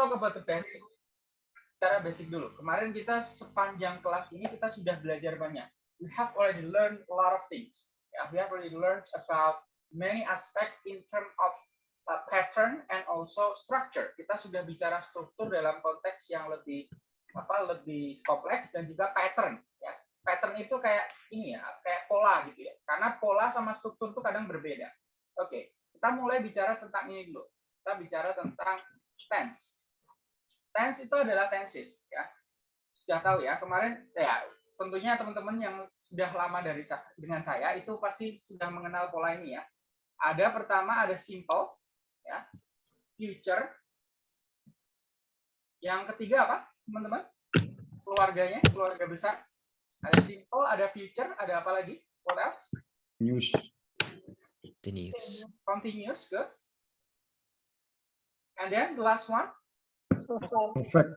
talk about the basic. Cara basic dulu. Kemarin kita sepanjang kelas ini kita sudah belajar banyak. We have already learned a lot of things. We have already learned about many aspect in terms of uh, pattern and also structure. Kita sudah bicara struktur dalam konteks yang lebih apa lebih kompleks dan juga pattern ya. Pattern itu kayak ini ya, kayak pola gitu ya. Karena pola sama struktur itu kadang berbeda. Oke, kita mulai bicara tentang ini dulu. Kita bicara tentang tense tense itu adalah tenses ya. Sudah tahu ya kemarin ya tentunya teman-teman yang sudah lama dari dengan saya itu pasti sudah mengenal pola ini ya. Ada pertama ada simple ya future. Yang ketiga apa teman-teman? Keluarganya keluarga besar. Ada simple ada future ada apa lagi? What else? News. Continuous. continuous good and then the last one perfect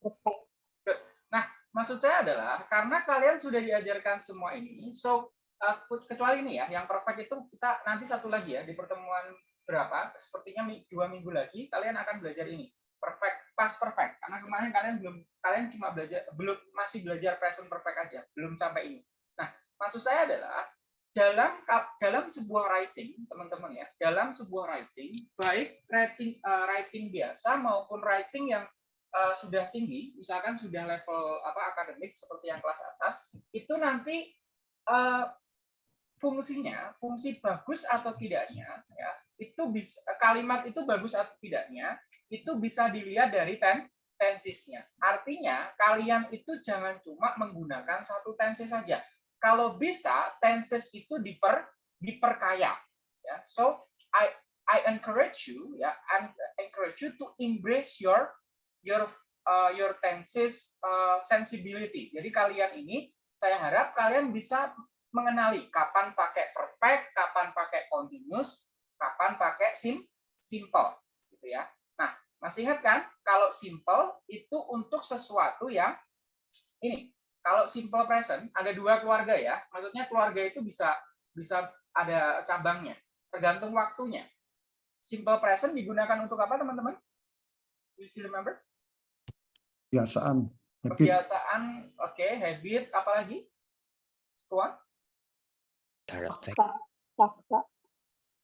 Perfect. Nah, maksud saya adalah karena kalian sudah diajarkan semua ini, so uh, kecuali ini ya, yang perfect itu kita nanti satu lagi ya di pertemuan berapa, sepertinya dua minggu lagi kalian akan belajar ini perfect, past perfect. Karena kemarin kalian belum, kalian cuma belajar belum masih belajar present perfect aja, belum sampai ini. Nah, maksud saya adalah dalam dalam sebuah writing teman-teman ya dalam sebuah writing baik writing uh, writing biasa maupun writing yang uh, sudah tinggi misalkan sudah level apa akademik seperti yang kelas atas itu nanti uh, fungsinya fungsi bagus atau tidaknya ya itu bisa kalimat itu bagus atau tidaknya itu bisa dilihat dari ten tensisnya artinya kalian itu jangan cuma menggunakan satu tensis saja kalau bisa tenses itu diper diperkaya ya. So i i encourage you ya encourage you to embrace your your uh, your tenses uh, sensibility. Jadi kalian ini saya harap kalian bisa mengenali kapan pakai perfect kapan pakai continuous kapan pakai sim simple gitu ya. Nah masih ingat kan kalau simple itu untuk sesuatu yang ini kalau simple present ada dua keluarga ya. Maksudnya keluarga itu bisa bisa ada cabangnya, tergantung waktunya. Simple present digunakan untuk apa, teman-teman? You still remember? kebiasaan habit Kebiasaan, oke, okay. habit, apalagi? Tuan? Fakta, Fakta,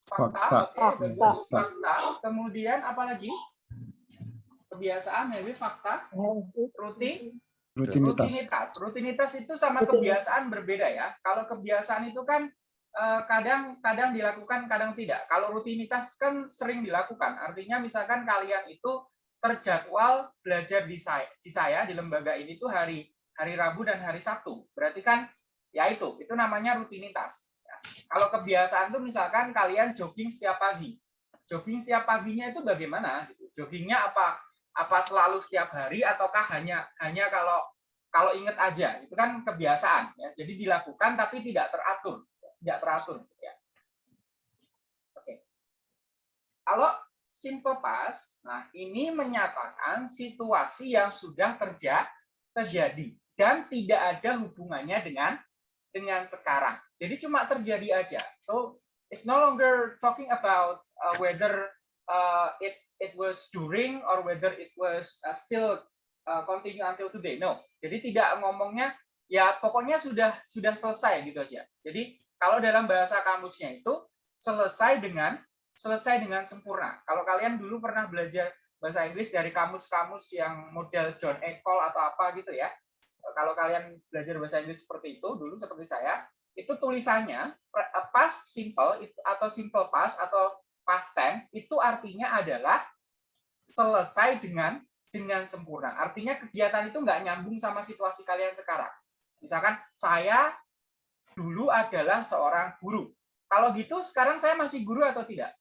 Fakta. okay, Fakta. fakta. Kemudian apalagi? Kebiasaan, habit, fakta, rutin, rutinitas. Rutinitas. Rutinitas itu sama Rutinitas. kebiasaan berbeda ya. Kalau kebiasaan itu kan eh, kadang kadang dilakukan kadang tidak. Kalau rutinitas kan sering dilakukan. Artinya misalkan kalian itu terjadwal belajar di saya di saya di lembaga ini tuh hari hari Rabu dan hari Sabtu. Berarti kan ya itu itu namanya rutinitas. Ya. kalau kebiasaan tuh misalkan kalian jogging setiap pagi. Jogging setiap paginya itu bagaimana? Joggingnya apa apa selalu setiap hari ataukah hanya hanya kalau kalau ingat aja? Itu kan kebiasaan ya. Jadi dilakukan tapi tidak teratur tidak teratur ya. Oke. Kalau simple past nah ini menyatakan situasi yang sudah terja terjadi dan tidak ada hubungannya dengan dengan sekarang. Jadi cuma terjadi aja. So it's no longer talking about uh, whether uh, it it was during or whether it was uh, still uh, continue until today. No. Jadi tidak ngomongnya ya pokoknya sudah sudah selesai gitu aja. Jadi kalau dalam bahasa kamusnya itu selesai dengan selesai dengan sempurna. Kalau kalian dulu pernah belajar bahasa Inggris dari kamus-kamus yang model John Ecole atau apa gitu ya. Kalau kalian belajar bahasa Inggris seperti itu dulu seperti saya, itu tulisannya uh, past simple atau simple past atau past tense itu artinya adalah selesai dengan dengan sempurna. Artinya kegiatan itu nggak nyambung sama situasi kalian sekarang. Misalkan saya dulu adalah seorang guru. Kalau gitu sekarang saya masih guru atau tidak?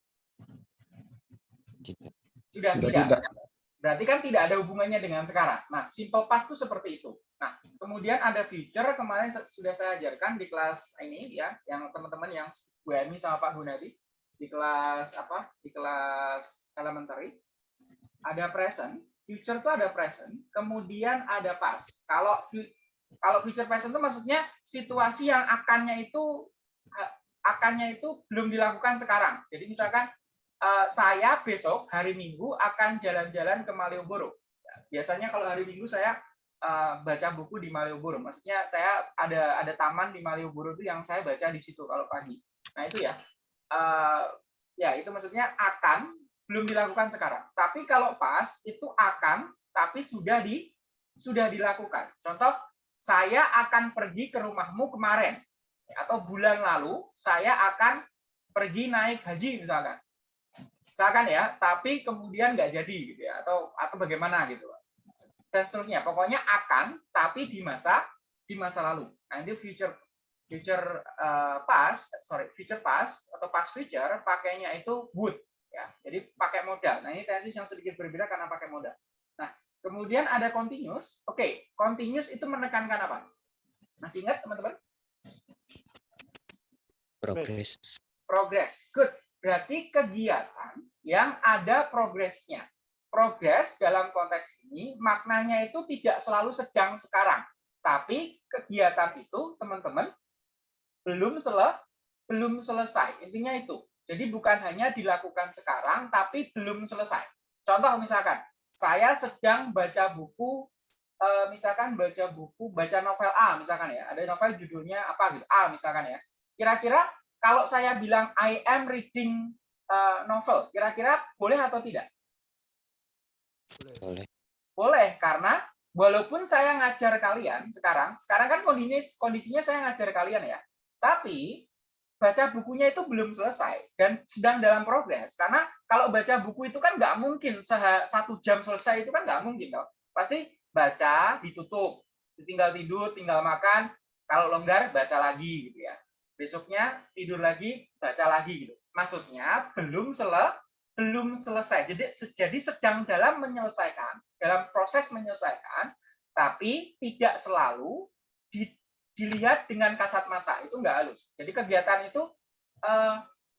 Tidak. Sudah Sudah tidak. tidak. Berarti kan tidak ada hubungannya dengan sekarang. Nah, simple past itu seperti itu. Nah, kemudian ada future kemarin sudah saya ajarkan di kelas ini ya, yang teman-teman yang Bu Emi sama Pak Gunadi di kelas apa? Di kelas elementary. Ada present, future itu ada present, kemudian ada past. Kalau kalau future present itu maksudnya situasi yang akannya itu akannya itu belum dilakukan sekarang. Jadi misalkan eh, saya besok hari Minggu akan jalan-jalan ke Malioboro. Ya, Biasanya kalau hari Minggu saya eh, baca buku di Malioboro. Maksudnya saya ada ada taman di Malioboro itu yang saya baca di situ kalau pagi. Nah itu ya. Eh, ya itu maksudnya akan belum dilakukan sekarang. Tapi kalau pas itu akan tapi sudah di sudah dilakukan. Contoh saya akan pergi ke rumahmu kemarin atau bulan lalu saya akan pergi naik haji misalkan. Misalkan ya, tapi kemudian nggak jadi gitu ya atau atau bagaimana gitu. Dan seterusnya. Pokoknya akan tapi di masa di masa lalu. Nah, itu future future eh, past, sorry, future past atau past future pakainya itu would ya. Jadi pakai modal. Nah, ini tesis yang sedikit berbeda karena pakai modal. Nah, kemudian ada continuous. Oke, continuous itu menekankan apa? Masih ingat teman-teman? Progress. Progress. Good. Berarti kegiatan yang ada progresnya. Progres dalam konteks ini maknanya itu tidak selalu sedang sekarang. Tapi kegiatan itu teman-teman belum sele belum selesai. Intinya itu. Jadi bukan hanya dilakukan sekarang tapi belum selesai. Contoh misalkan saya sedang baca buku eh, misalkan baca buku baca novel A misalkan ya. Ada novel judulnya apa gitu. A misalkan ya. Kira-kira kalau saya bilang I am reading uh, novel, kira-kira boleh atau tidak? Boleh. Boleh, karena walaupun saya ngajar kalian sekarang, sekarang kan kondisinya, kondisinya saya ngajar kalian ya, tapi baca bukunya itu belum selesai dan sedang dalam progres. Karena kalau baca buku itu kan nggak mungkin satu jam selesai itu kan nggak mungkin dong. Pasti baca, ditutup, tinggal tidur, tinggal makan, kalau longgar baca lagi gitu ya. Besoknya tidur lagi, baca lagi gitu. Maksudnya belum sele belum selesai. Jadi jadi sedang dalam menyelesaikan, dalam proses menyelesaikan, tapi tidak selalu di, dilihat dengan kasat mata. Itu enggak halus. Jadi kegiatan itu eh,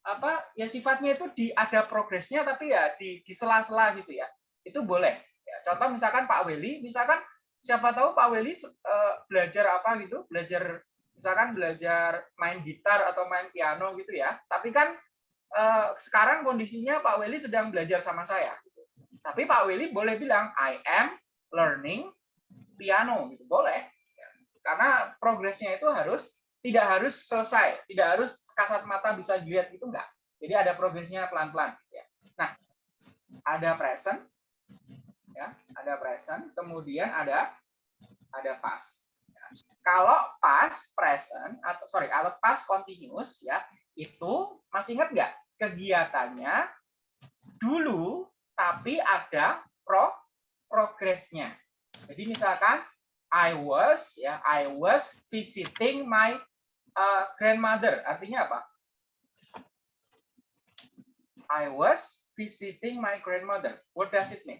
apa ya sifatnya itu di ada progresnya tapi ya di di sela-sela gitu ya. Itu boleh. Ya, contoh misalkan Pak Weli, misalkan siapa tahu Pak Weli eh, belajar apa gitu, belajar misalkan belajar main gitar atau main piano gitu ya. Tapi kan eh, sekarang kondisinya Pak Weli sedang belajar sama saya. gitu. Tapi Pak Weli boleh bilang I am learning piano gitu. Boleh. Ya. Karena progresnya itu harus tidak harus selesai, tidak harus kasat mata bisa dilihat gitu enggak. Jadi ada progresnya pelan-pelan ya. Nah, ada present ya, ada present, kemudian ada ada past. Kalau past present atau sorry kalau past continuous ya itu masih ingat nggak kegiatannya dulu tapi ada pro progresnya. Jadi misalkan I was ya I was visiting my uh, grandmother artinya apa? I was visiting my grandmother. What does it mean?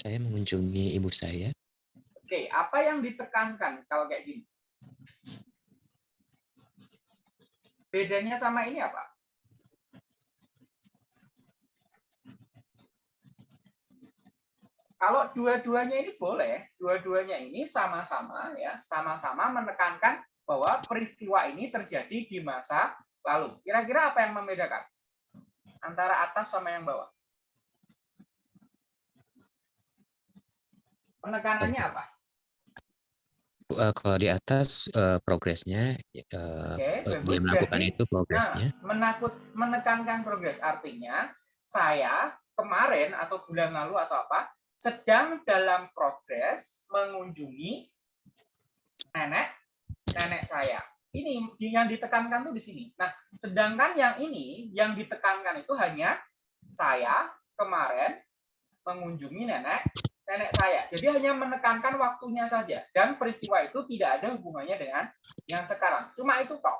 Saya mengunjungi ibu saya. Oke, apa yang ditekankan kalau kayak gini? Bedanya sama ini apa? Kalau dua-duanya ini boleh, dua-duanya ini sama-sama ya, sama-sama menekankan bahwa peristiwa ini terjadi di masa lalu. Kira-kira apa yang membedakan antara atas sama yang bawah? Penekanannya apa? Eh, kalau di atas eh, progresnya Oke, eh, bagus. dia melakukan Jadi, itu progresnya. Nah, menakut menekankan progres artinya saya kemarin atau bulan lalu atau apa sedang dalam progres mengunjungi nenek nenek saya. Ini yang ditekankan tuh di sini. Nah, sedangkan yang ini yang ditekankan itu hanya saya kemarin mengunjungi nenek nenek saya. Jadi hanya menekankan waktunya saja dan peristiwa itu tidak ada hubungannya dengan yang sekarang. Cuma itu kok.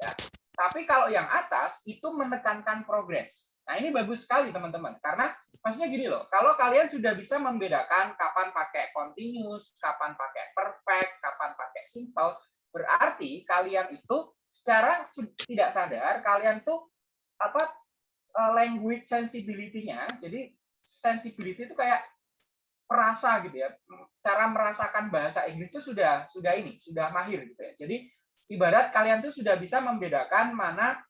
Ya. Tapi kalau yang atas itu menekankan progres. Nah, ini bagus sekali teman-teman. Karena maksudnya gini loh, kalau kalian sudah bisa membedakan kapan pakai continuous, kapan pakai perfect, kapan pakai simple, berarti kalian itu secara tidak sadar kalian tuh apa eh, language sensibility-nya. Jadi sensibility itu kayak perasa gitu ya. Cara merasakan bahasa Inggris itu sudah sudah ini, sudah mahir gitu ya. Jadi ibarat kalian tuh sudah bisa membedakan mana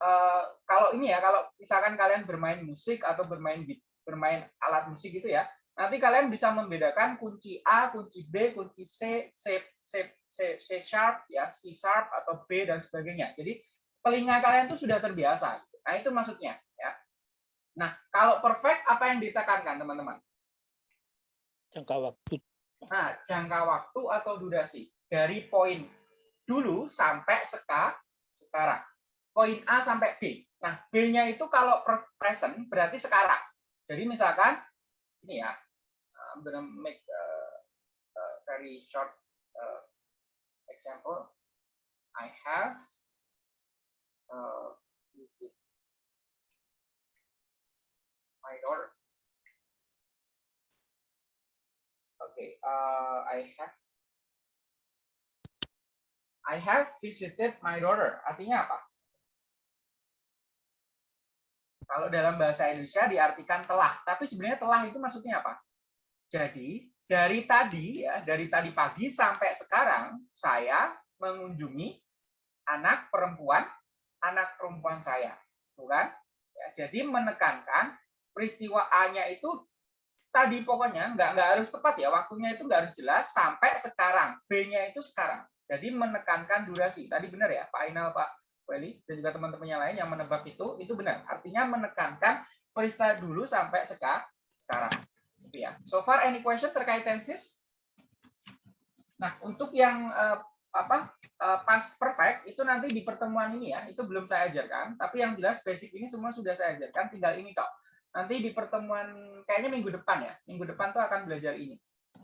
eh, kalau ini ya, kalau misalkan kalian bermain musik atau bermain bermain alat musik gitu ya, nanti kalian bisa membedakan kunci A, kunci B, kunci C, C, C, C, C sharp ya, C sharp atau B dan sebagainya. Jadi telinga kalian tuh sudah terbiasa. Nah, itu maksudnya ya. Nah, kalau perfect apa yang ditekankan, teman-teman? jangka waktu Nah, jangka waktu atau durasi dari poin dulu sampai seka, sekarang. Poin A sampai B. Nah, B-nya itu kalau present berarti sekarang. Jadi misalkan ini ya, I'm gonna make a, a very short uh, example. I have uh, this is my daughter. Okay, uh, I have I have visited my daughter. Artinya apa? Kalau dalam bahasa Indonesia diartikan telah, tapi sebenarnya telah itu maksudnya apa? Jadi dari tadi ya, dari tadi pagi sampai sekarang saya mengunjungi anak perempuan anak perempuan saya, bukan? Ya, jadi menekankan peristiwa A-nya itu tadi pokoknya nggak nggak harus tepat ya waktunya itu nggak harus jelas sampai sekarang. B-nya itu sekarang. Jadi menekankan durasi. Tadi benar ya Pak Ainal Pak Weli dan juga teman-teman yang lain yang menebak itu itu benar. Artinya menekankan peristiwa dulu sampai seka, sekarang. Gitu ya. So far any question terkait tenses nah untuk yang eh, apa eh, pas perfect itu nanti di pertemuan ini ya. Itu belum saya ajarkan tapi yang jelas basic ini semua sudah saya ajarkan tinggal ini kok nanti di pertemuan kayaknya minggu depan ya. Minggu depan tuh akan belajar ini.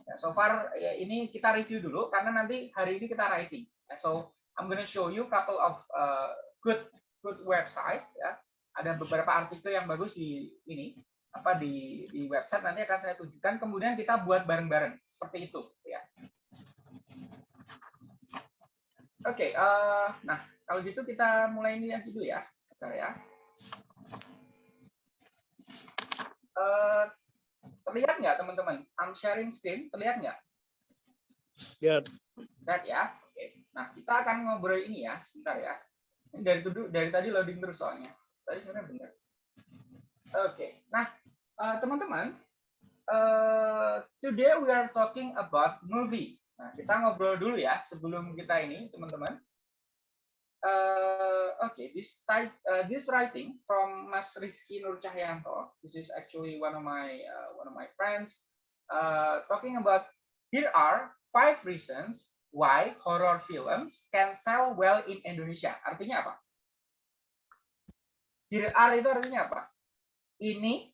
Ya, so far ya, ini kita review dulu karena nanti hari ini kita writing. Ya, so I'm gonna show you couple of uh, good good website ya ada beberapa artikel yang bagus di ini apa di di website nanti akan saya tunjukkan kemudian kita buat bareng-bareng seperti itu ya oke eh, nah kalau gitu kita mulai ini aja dulu ya sebentar ya Eh, terlihat nggak teman-teman? I'm sharing screen, terlihat nggak? ya Lihat ya. Oke. Nah kita akan ngobrol ini ya, sebentar ya. Dari dari tadi loading terus soalnya. Tadi sebenarnya benar. Oke. Nah eh, teman-teman, eh, today we are talking about movie. Nah kita ngobrol dulu ya sebelum kita ini teman-teman. Uh, okay, this type, uh, this writing from Mas Rizky Nur Cahyanto. This is actually one of my uh, one of my friends. Uh, talking about here are five reasons why horror films can sell well in Indonesia. Artinya apa? Here are itu artinya apa? Ini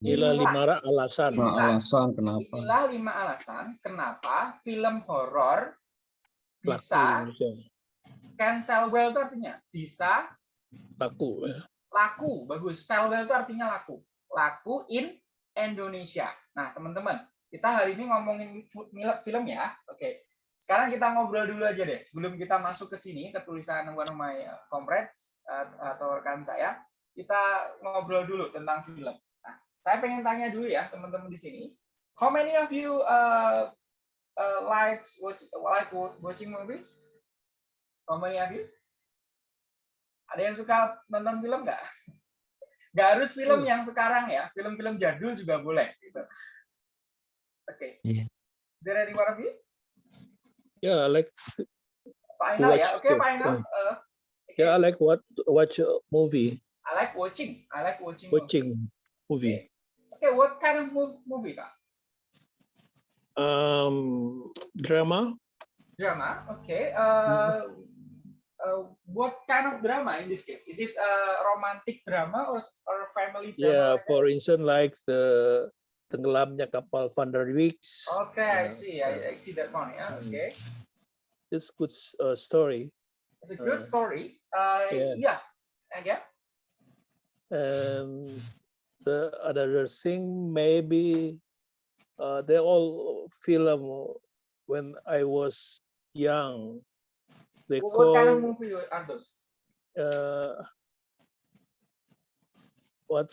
inilah lima alasan Nah, alasan kenapa? inilah lima alasan kenapa film horor bisa can sell well itu artinya bisa laku ya. laku bagus sell well itu artinya laku laku in Indonesia nah teman-teman kita hari ini ngomongin film ya oke sekarang kita ngobrol dulu aja deh sebelum kita masuk ke sini ke tulisan one of my uh, comrades atau rekan saya kita ngobrol dulu tentang film nah saya pengen tanya dulu ya teman-teman di sini how many of you uh, uh, likes watch like watching movies how many of you ada yang suka nonton film nggak? Nggak harus film Hmm. yang sekarang ya, film-film jadul juga boleh. Gitu. Oke. Iya. Is there any one of you? Ya I like Pak Ainal ya, Watch oke the Pak Ainal. film. Uh, ya I like what watch a movie I like watching. I like watching. watching movie Okay, what kind of movie Pak? um drama Drama. Okay. Uh, uh, what kind of drama in this case? It is a romantic drama or or family drama? yeah for instance like the tenggelamnya kapal Van der Weeks Okay, I Yeah, see. I, I see that one. Yeah. Hmm. Okay. it's good uh, story It's a good Uh, story. Uh, yeah. yeah. And yeah. and the other thing maybe uh, they all film when I was young. They What, what kind of call movie are those? uh, what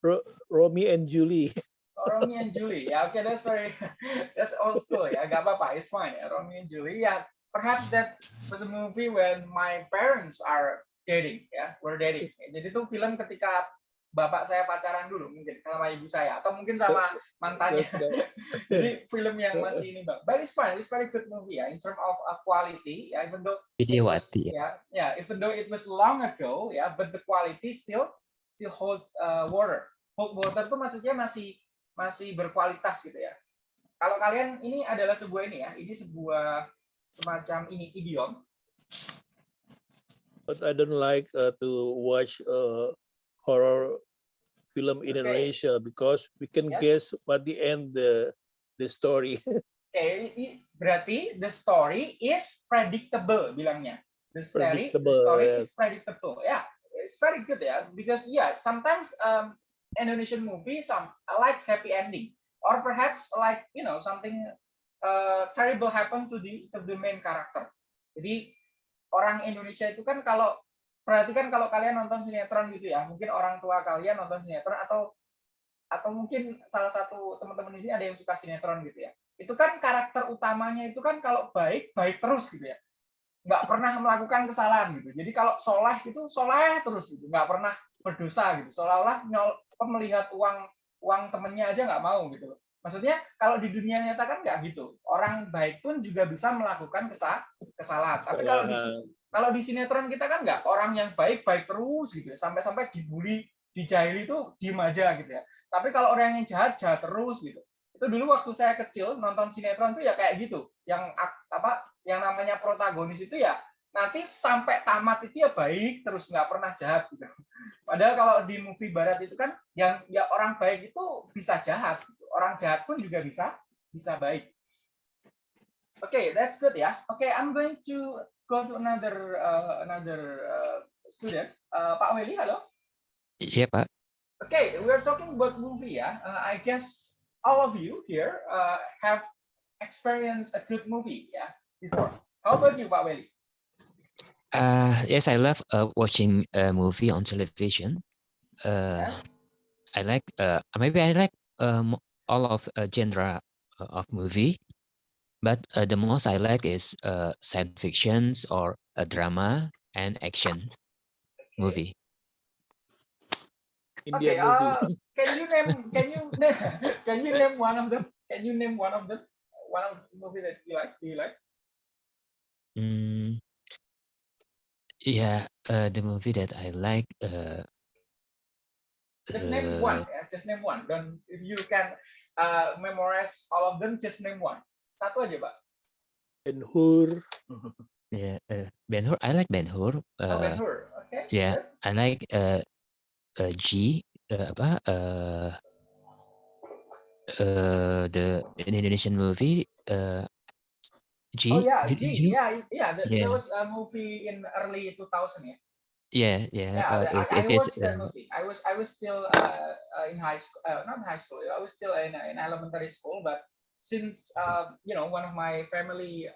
Ro- Romeo and Julie. Romeo and Julie. Yeah, okay, that's very that's old school. Yeah, gak apa-apa, it's fine. Yeah, Romeo and Julie. Yeah, perhaps that was a movie when my parents are dating ya, we're dating. Jadi itu film ketika bapak saya pacaran dulu mungkin sama ibu saya atau mungkin sama mantannya. Jadi film yang masih ini bang. But it's fine, it's very good movie ya in terms of uh, quality ya, even though Widiawati ya. yeah, yeah, even though it was long ago, yeah, but the quality still still hold uh, water. Hold water itu maksudnya masih masih berkualitas gitu ya. Kalau kalian ini adalah sebuah ini ya, ini sebuah semacam ini idiom. But I don't like uh, to watch uh, horror film in Okay. Indonesia because we can Yes. guess what the end the the story. Oke, i- berarti the story is predictable bilangnya. The story, the Predictable, story yeah. is predictable. Yeah, it's very good ya. Because yeah, sometimes um, Indonesian movie some like happy ending, or perhaps like you know something uh, terrible happen to the to the main character. Jadi orang Indonesia itu kan kalau perhatikan kalau kalian nonton sinetron gitu ya, mungkin orang tua kalian nonton sinetron atau atau mungkin salah satu teman-teman di sini ada yang suka sinetron gitu ya. Itu kan karakter utamanya itu kan kalau baik baik terus gitu ya. Nggak pernah melakukan kesalahan gitu. Jadi kalau soleh itu soleh terus gitu, nggak pernah berdosa gitu. Seolah-olah melihat uang uang temennya aja nggak mau gitu. loh. Maksudnya kalau di dunia nyata kan nggak gitu. Orang baik pun juga bisa melakukan kesa- kesalahan. Tapi kalau di Kesalahan. kalau di sinetron kita kan nggak orang yang baik baik terus gitu ya sampai sampai dibully dijahili itu diem aja gitu ya tapi kalau orang yang jahat jahat terus gitu itu dulu waktu saya kecil nonton sinetron tuh ya kayak gitu yang apa yang namanya protagonis itu ya nanti sampai tamat itu ya baik terus nggak pernah jahat gitu padahal kalau di movie barat itu kan yang ya orang baik itu bisa jahat gitu. orang jahat pun juga bisa bisa baik Oke, that's good ya. Oke, I'm going to go to another uh, another uh, student. Uh, Pak Weli, halo. Iya Pak. Okay, we're talking about movie ya. Uh, I guess all of you here uh, have experienced a good movie ya before. How about you, Pak Weli? Uh, yes, I love uh, watching a movie on television. Uh, Yes. I like uh, maybe I like um, all of uh, genre uh, of movie, but uh, the most I like is uh, science fictions or a drama and action movie. Okay, Indian movie. uh, can you name can you can you name one of them? Can you name one of them? One of the movie that you like? Do you like? Mm, yeah, uh, the movie that I like. Uh, Just name uh, one. Ya. Just name one. Don't if you can uh, memorize all of them, just name one. Satu aja, Pak. Ben Hur. Yeah, uh, Ben Hur. I like Ben Hur. Oh, Ben Uh, Hur. Okay. yeah. good. I like uh, uh G. Uh, apa? Uh, uh, the Indonesian movie. Uh, G. Oh yeah, Did- G. you- Yeah, yeah. There, Yeah. there was a movie in early 2000 ya. Yeah, yeah. Yeah, uh, I, it, I it is. watched that Uh, movie. I was I was still uh, uh, in high school, uh, not high school. I was still in, in elementary school. But since uh, you know one of my family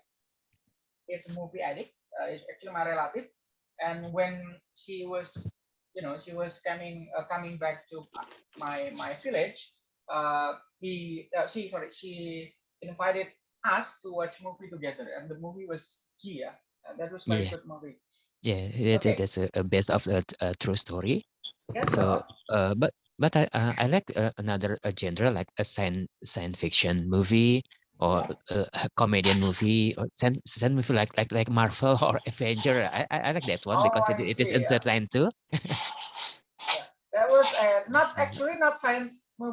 is a movie addict, uh, is actually my relative, and when she was, you know, she was coming uh, coming back to my my village, uh, he uh, she sorry she invited us to watch movie together, and the movie was Gia. And that was my Yeah. good movie. yeah, Okay. that's a, a base of a, a true story. Yes, So, uh, uh, but but I uh, I like uh, another uh, genre like a science science fiction movie or uh, a comedian movie or science, science movie like like like Marvel or Avenger. I I, I like that one because Oh, it, I it is see, yeah. entertaining too. that was uh, not actually not science uh,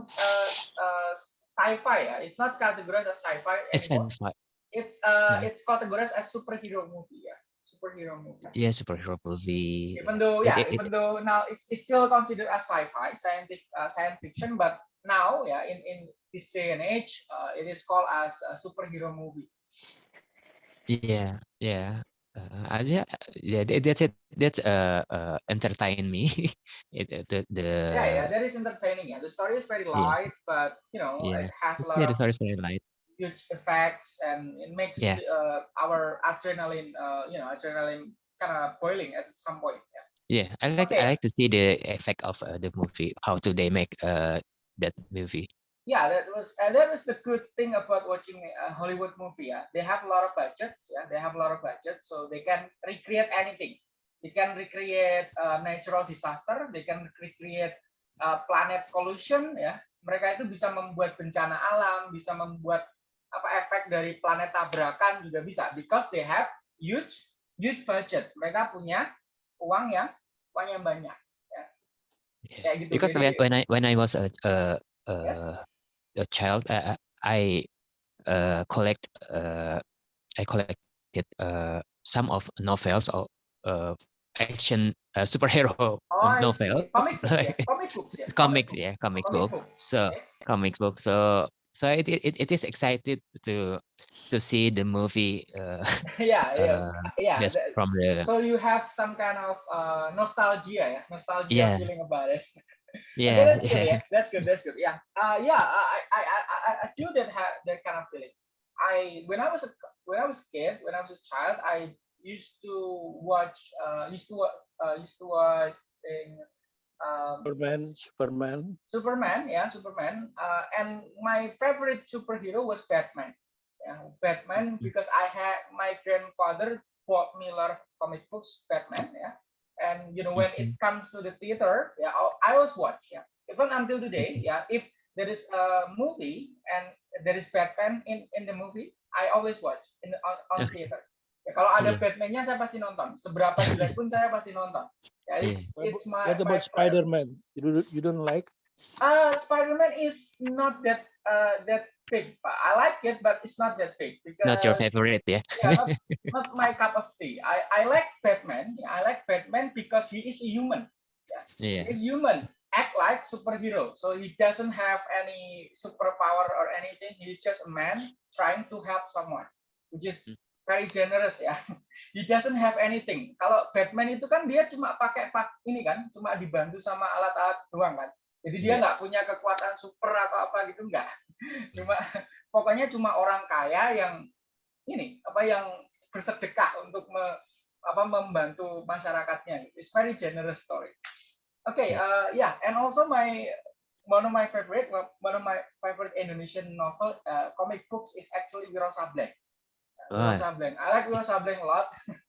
uh, sci-fi. Yeah. It's not categorized as sci-fi It's anymore. science fi- It's uh, Yeah. it's categorized as superhero movie. Yeah, superhero movie. yeah superhero movie. Even though yeah, it- it- even though now it's, it's still considered as sci-fi, scientific uh, science fiction, but now yeah, in in this day and age, uh, it is called as a superhero movie. Yeah, yeah. Uh, yeah, yeah. that- That's it. That's uh, uh entertain me. it, it- the the yeah, yeah, that is entertaining. Yeah, the story is very Uh, yeah. light, but you know, Yeah. it has a lot yeah, the story is very light. huge effects and it makes Yeah. uh, our adrenaline uh, you know adrenaline kind of boiling at some point yeah. Yeah, I like Okay. I like to see the effect of uh, the movie. How do they make uh that movie? Yeah that was and that is the good thing about watching a hollywood movie yeah they have a lot of budgets yeah they have a lot of budget so they can recreate anything they can recreate uh, natural disaster, they can recreate uh, planet collision ya. Mereka itu bisa membuat bencana alam, bisa membuat apa efek dari planet tabrakan juga bisa because they have huge huge budget. Mereka punya uang yang uang yang banyak. Yeah. Kayak gitu. Because Jadi- when when I when I was a a, a, Yes. A child, uh, I uh, collect uh, I collected uh, some of novels or uh, action uh, superhero Oh, novels, Comic books ya, comic books ya. comics, yeah, comic book. books. So Okay. comics book. So so it it, it is excited to to see the movie. Uh, yeah, yeah, yeah. just from the So you have some kind of uh, nostalgia yeah, nostalgia Yeah. feeling about it. Okay, yeah that's good. yeah Yeah, that's good. That's good. Yeah, uh, yeah. I, I, I, I, I do that have that kind of feeling. I when I was a when I was a kid, when I was a child, I used to watch, uh, used to wa- uh, used to watch thing, um, Superman, Superman. Superman, yeah, Superman. Uh, and my favorite superhero was Batman. Yeah, Batman because I had my grandfather bought me a lot of comic books, Batman. Yeah, and you know when it mm-hmm. comes to the theater, yeah, I I always watch. Yeah, even until today, mm-hmm. yeah, if there is a movie and there is Batman in in the movie, I always watch in the, on, on Okay. theater. Ya, kalau ada Iya. Batman-nya saya pasti nonton. Seberapa jelek pun saya pasti nonton. Ya, it's, What it's my, What about pride. Spider-Man? You don't, you don't like? Uh, Spider-Man is not that uh, that big. Pak. I like it, but it's not that big because not your favorite, yeah. yeah, not, not my cup of tea. I, I like Batman. I like Batman because he is a human. Yeah. He's human, act like superhero. So he doesn't have any superpower or anything. He's just a man trying to help someone, which is very generous ya. He doesn't have anything. Kalau Batman itu kan dia cuma pakai pak ini kan, cuma dibantu sama alat-alat doang kan. Jadi dia Iya. nggak punya kekuatan super atau apa gitu enggak. Cuma pokoknya cuma orang kaya yang ini apa yang bersedekah untuk me- apa membantu masyarakatnya. It's very generous story. Okay, uh, yeah, and also my one of my favorite one of my favorite Indonesian novel uh, comic books is actually Wiro Sableng. Uh, Wiro. Sableng. I like Wiro Sableng a lot.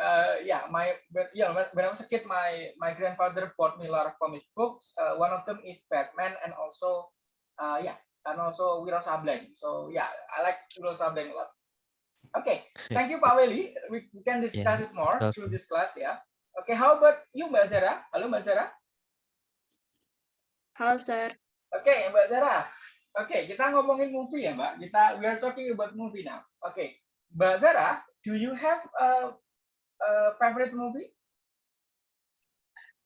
uh, yeah, my but yeah, when, when I was a kid, my my grandfather bought me a lot of comic books. Uh, one of them is Batman, and also, uh, yeah, and also Wiro Sableng. So yeah, I like Wiro Sableng a lot. Okay, thank you, Pak Weli. We, we can discuss it more through this class, yeah. Okay, how about you, Mbak Zara? Halo, Mbak Zara. Halo, Sir. Oke, Mbak Zara. Oke, kita ngomongin movie ya, Mbak. Kita we are talking about movie now. Oke, Mbak Zara, do you have a, a favorite movie?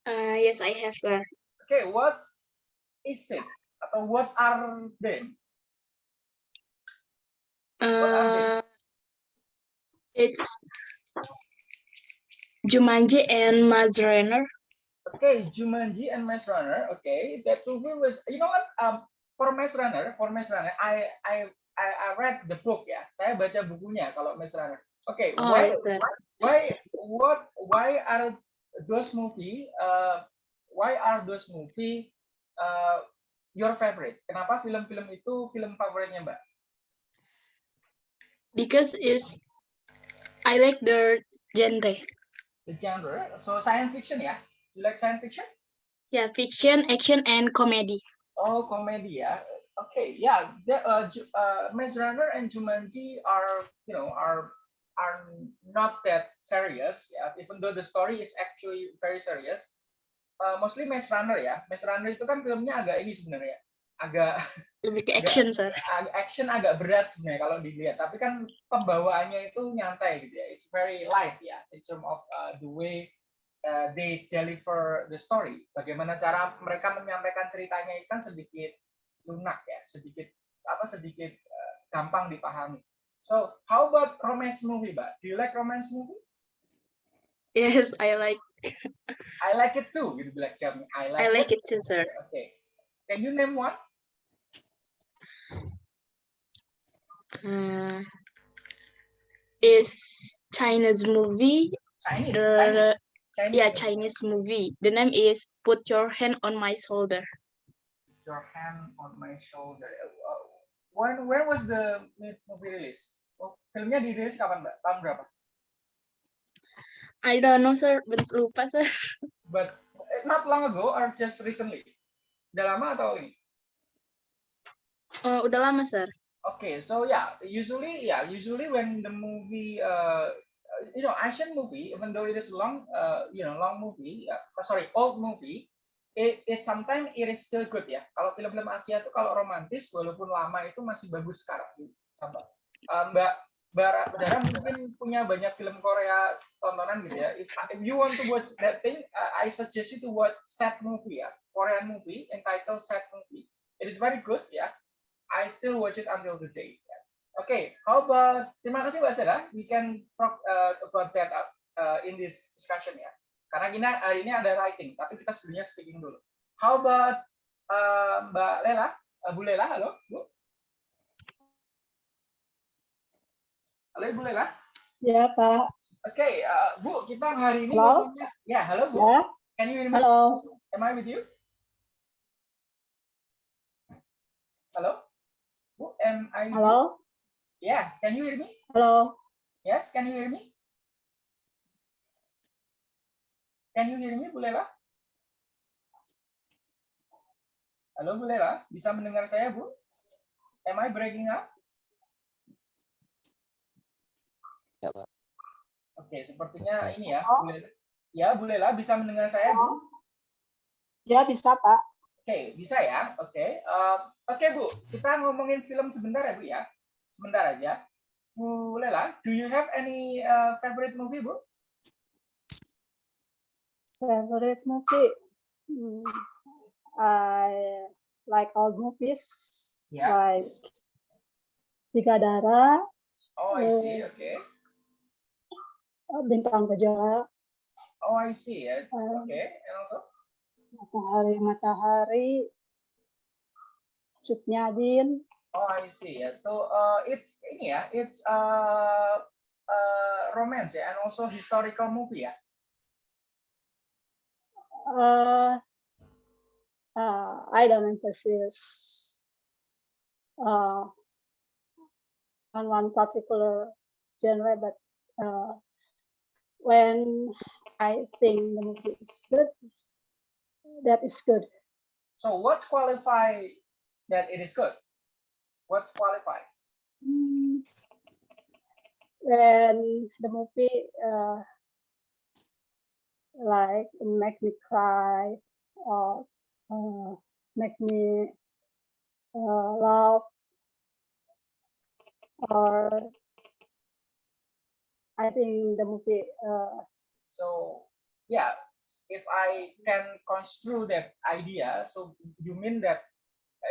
Uh, yes, I have, Sir. Okay, what is it? Atau what are them? are they? Uh, it's Jumanji and Maze Runner. Okay, Jumanji and Maze Runner. Okay, that movie was. You know what? Um, for Maze Runner, for Maze Runner, I I I, I read the book ya. Saya baca bukunya kalau Maze Runner. Okay, Oh, why why what why are those movie uh, why are those movie uh, your favorite? Kenapa film-film itu film favoritnya Mbak? Because it's I like the genre. The genre, so science fiction ya? You like science fiction? Yeah, fiction, action, and comedy. Oh, comedy ya. Okay, yeah. The, uh, uh, Maze Runner and Jumanji are, you know, are are not that serious. Yeah, even though the story is actually very serious. Uh, mostly Maze Runner ya. Maze Runner itu kan filmnya agak ini sebenarnya, agak Lebih ke action, Sir. ag- action agak berat sebenarnya kalau dilihat. Tapi kan pembawaannya itu nyantai gitu ya. It's very light ya in terms of uh, the way uh, they deliver the story. Bagaimana cara mereka menyampaikan ceritanya itu kan sedikit lunak ya, sedikit apa sedikit uh, gampang dipahami. So, how about romance movie, Mbak? Do you like romance movie? Yes, I like I like it too, gitu bilang Jam. I like, I like it too, sir. Okay. Can you name one? Uh, is Chinese movie. Chinese. The- Chinese. Chinese Yeah. Chinese movie. The name is Put Your Hand on My Shoulder. your hand on my shoulder. Uh, When when was the movie release? Oh, filmnya dirilis kapan mbak? Tahun berapa? I don't know sir, Ben- lupa sir. But eh, not long ago or just recently? Udah lama atau ini? Eh, udah lama sir. Okay, so yeah, usually, yeah, usually when the movie, uh, you know, Asian movie, even though it is long, uh, you know, long movie, uh, sorry, old movie, it, it sometimes it is still good ya. Kalau film-film Asia itu kalau romantis, walaupun lama itu masih bagus sekarang. Sama. Uh, Mbak Mbak Zara mungkin punya banyak film Korea tontonan gitu ya. If, you want to watch that thing, uh, I suggest you to watch Sad Movie ya, Korean movie entitled Sad Movie. It is very good ya. I still watch it until today. Okay, how about terima kasih Mbak Sarah. We can talk uh, about that uh, in this discussion ya. Karena kita hari ini ada writing, tapi kita sebelumnya speaking dulu. How about uh, Mbak Lela? Uh, Bu Lela, halo Bu. Halo Ibu Lela. Ya, Pak. Oke, uh, Bu, kita hari ini Halo? ngomongnya. Ya, halo Bu. Ya, Can you hear me? halo. Am I with you? Halo? Bu, am I? Halo. Yeah, can you hear me? Halo. Yes, can you hear me? Can you hear me, Bu Lela? Halo, Bu Lela. Bisa mendengar saya, Bu? Am I breaking up? Ya, Pak. Oke, sepertinya ini ya, Bu Lela. Ya, Bu Lela bisa mendengar saya, Bu? Ya, bisa, Pak. Oke, bisa ya. Oke. Eh, Oke, Bu. Kita ngomongin film sebentar ya, Bu ya. Sebentar aja. Bu Lela, do you have any uh, favorite movie, Bu? Favorite movie? Hmm, I like all movies. Ya. Like Tiga Darah, Oh, I see. Oke. Bintang Kejora, Oh, I see. ya. eh, Oke. And also? Matahari Matahari, Suknyadin, Oh, I see. Ya. So, uh, it's ini ya. It's uh, uh, romance ya, and also historical movie ya. Uh, uh, I don't emphasis uh, on one particular genre, but uh, when I think the movie is good, that is good. So, what qualify that it is good? What's qualify? Mm, When the movie uh, like make me cry or uh, make me uh, laugh or I think the movie uh, So, yeah, if I can construe that idea, so you mean that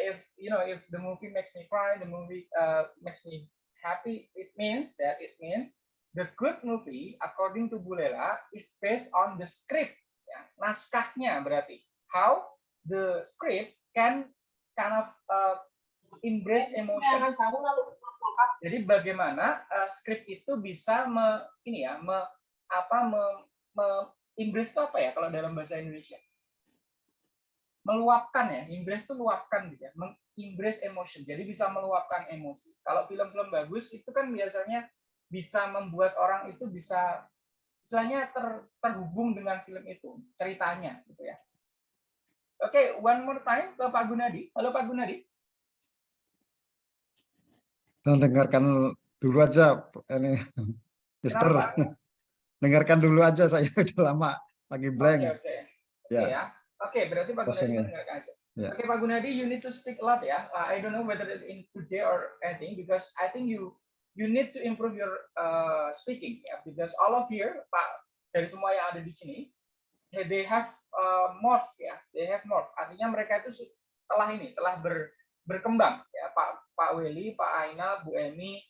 if you know if the movie makes me cry, the movie uh, makes me happy, it means that it means the good movie according to Bulela is based on the script, ya, naskahnya berarti how the script can kind of uh, embrace emotion. Jadi bagaimana uh, skrip itu bisa me, ini ya, me, apa me, me, embrace itu apa ya kalau dalam bahasa Indonesia? Meluapkan ya, embrace itu luapkan gitu ya, embrace emotion. Jadi bisa meluapkan emosi. Kalau film-film bagus itu kan biasanya bisa membuat orang itu bisa istilahnya ter, terhubung dengan film itu, ceritanya gitu ya. Oke, one more time ke Pak Gunadi. Halo Pak Gunadi. Kita dengarkan dulu aja ini Mister. Dengarkan dulu aja saya udah lama lagi blank. Oke, oke. Oke Ya. ya. Oke, berarti Pak Gunadi mendengarkan aja. Ya. Oke, Pak Gunadi, you need to speak a lot ya. Uh, I don't know whether it in today or anything because I think you you need to improve your uh, speaking ya because all of here Pak dari semua yang ada di sini they have uh, morph ya. They have morph. Artinya mereka itu telah ini telah ber, berkembang ya. Pak Pak Weli, Pak Aina, Bu Emi,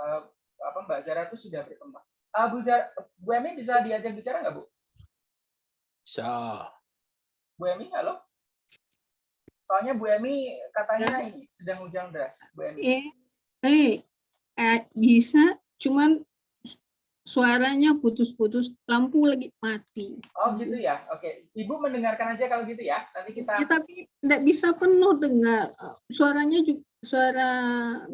uh, apa Mbak Zara itu sudah berkembang. Uh, Bu Zara, Bu Emi bisa diajak bicara nggak Bu? So, Bu Emi, halo? Soalnya Bu Emi katanya ini sedang hujan deras. Bu Emi. Eh, eh, bisa, cuman suaranya putus-putus, lampu lagi mati. Oh gitu ya. Oke. Ibu mendengarkan aja kalau gitu ya. Nanti kita Ya, tapi tidak bisa penuh dengar. Suaranya juga, suara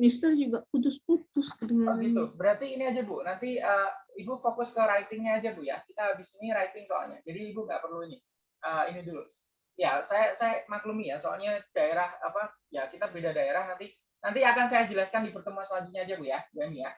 Mister juga putus-putus Oh gitu. Berarti ini aja Bu. Nanti uh, ibu fokus ke writingnya aja bu ya. Kita habis ini writing soalnya. Jadi ibu nggak perlu ini. Eh, ini dulu. Ya, saya saya maklumi ya. Soalnya daerah apa? Ya kita beda daerah nanti. Nanti akan saya jelaskan di pertemuan selanjutnya aja bu ya, Bu Eni ya.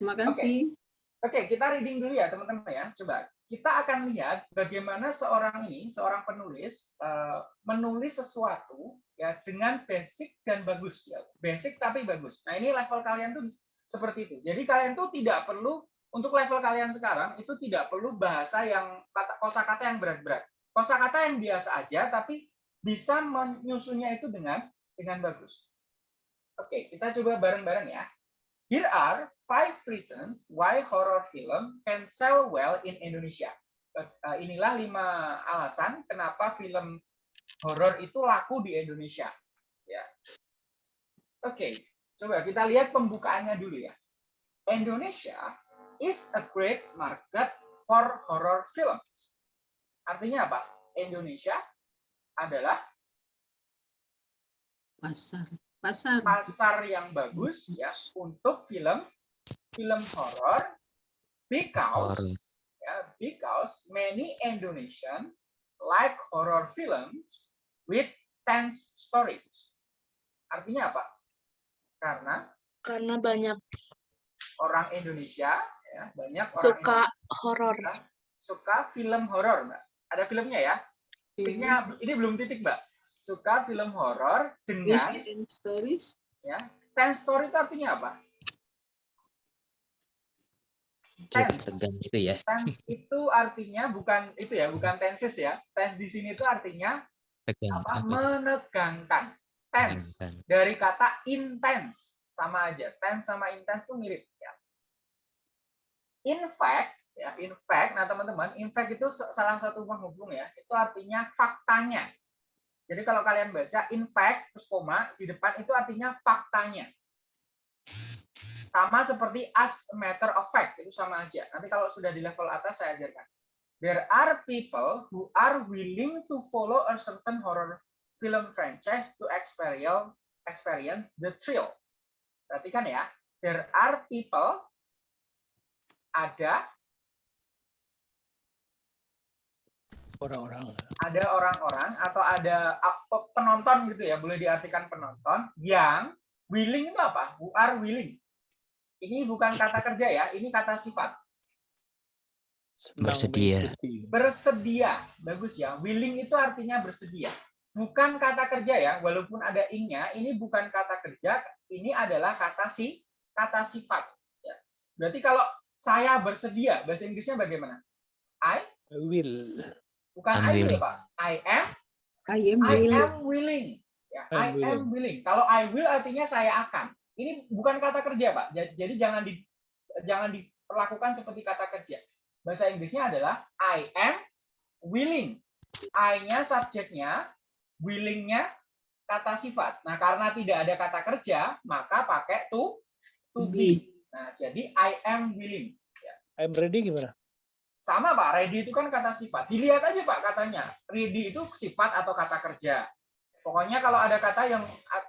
Terima kasih. Oke, kita reading dulu ya teman-teman ya. Coba kita akan lihat bagaimana seorang ini, seorang penulis eh, menulis sesuatu ya dengan basic dan bagus ya. Basic tapi bagus. Nah, ini level kalian tuh seperti itu. Jadi kalian tuh tidak perlu untuk level kalian sekarang itu tidak perlu bahasa yang kata kosakata yang berat-berat. Kosakata yang biasa aja tapi bisa menyusunnya itu dengan dengan bagus. Oke, kita coba bareng-bareng ya. Here are five reasons why horror film can sell well in Indonesia. Eh, Inilah lima alasan kenapa film horor itu laku di Indonesia. Ya. Oke, coba kita lihat pembukaannya dulu ya. Indonesia is a great market for horror films. Artinya apa? Indonesia adalah Pasar. Pasar. pasar yang bagus ya untuk film film horor because Horror. ya because many Indonesian like horror films with tense stories. Artinya apa? Karena Karena banyak orang Indonesia ya banyak orang suka horor. Suka film horor, Mbak. Ada filmnya ya. Titiknya ini belum titik, Mbak. Suka film horor dengan stories. ya tense story itu artinya apa? Jadi Tense. tegang gitu ya. tense itu artinya bukan itu ya, bukan tenses ya. Tense di sini itu artinya Tegang. apa? apa? Menegangkan. Tense Tegang. dari kata intense sama aja. Tense sama intense itu mirip ya. In fact, ya, in fact, nah teman-teman, in fact itu salah satu penghubung ya. Itu artinya faktanya. Jadi kalau kalian baca in fact terus koma di depan itu artinya faktanya. Sama seperti as a matter of fact itu sama aja. Nanti kalau sudah di level atas saya ajarkan. There are people who are willing to follow a certain horror film franchise to experience the thrill. Perhatikan ya. There are people ada Orang-orang. ada orang-orang atau ada pe- penonton gitu ya, boleh diartikan penonton yang willing itu apa? Who are willing. Ini bukan kata kerja ya, ini kata sifat. Bersedia. Bersedia. Bagus ya. Willing itu artinya bersedia. Bukan kata kerja ya, walaupun ada ing-nya, ini bukan kata kerja, ini adalah kata si kata sifat. Ya. Berarti kalau saya bersedia, bahasa Inggrisnya bagaimana? I will. Bukan I'm I will. Pak. I am I am I willing. am willing. Ya, I I'm am willing. Kalau I will artinya saya akan. Ini bukan kata kerja, Pak. Ja- Jadi jangan di jangan diperlakukan seperti kata kerja. Bahasa Inggrisnya adalah I am willing. I-nya subjeknya, willing-nya kata sifat. Nah, karena tidak ada kata kerja, maka pakai to to be. Nah, jadi I am willing. I'm ready gimana? Sama Pak, ready itu kan kata sifat. Dilihat aja Pak katanya. Ready itu sifat atau kata kerja. Pokoknya kalau ada kata yang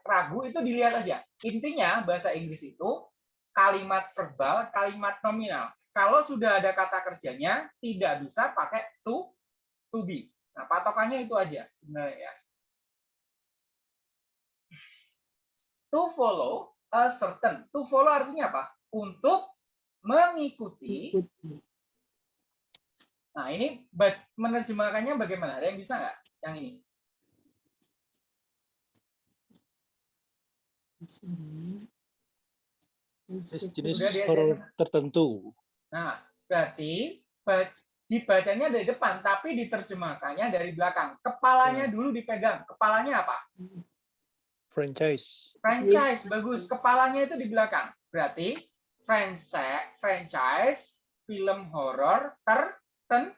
ragu itu dilihat aja. Intinya bahasa Inggris itu kalimat verbal, kalimat nominal. Kalau sudah ada kata kerjanya, tidak bisa pakai to, to be. Nah, patokannya itu aja sebenarnya ya. To follow a certain. To follow artinya apa? Untuk mengikuti Ikuti. Nah, ini menerjemahkannya bagaimana? Ada yang bisa nggak? Yang ini. Jenis horor tertentu. Nah, berarti ba- dibacanya dari depan, tapi diterjemahkannya dari belakang. Kepalanya dulu dipegang. Kepalanya apa? Franchise. Franchise, bagus. Kepalanya itu di belakang. Berarti franchise, franchise film horor terten,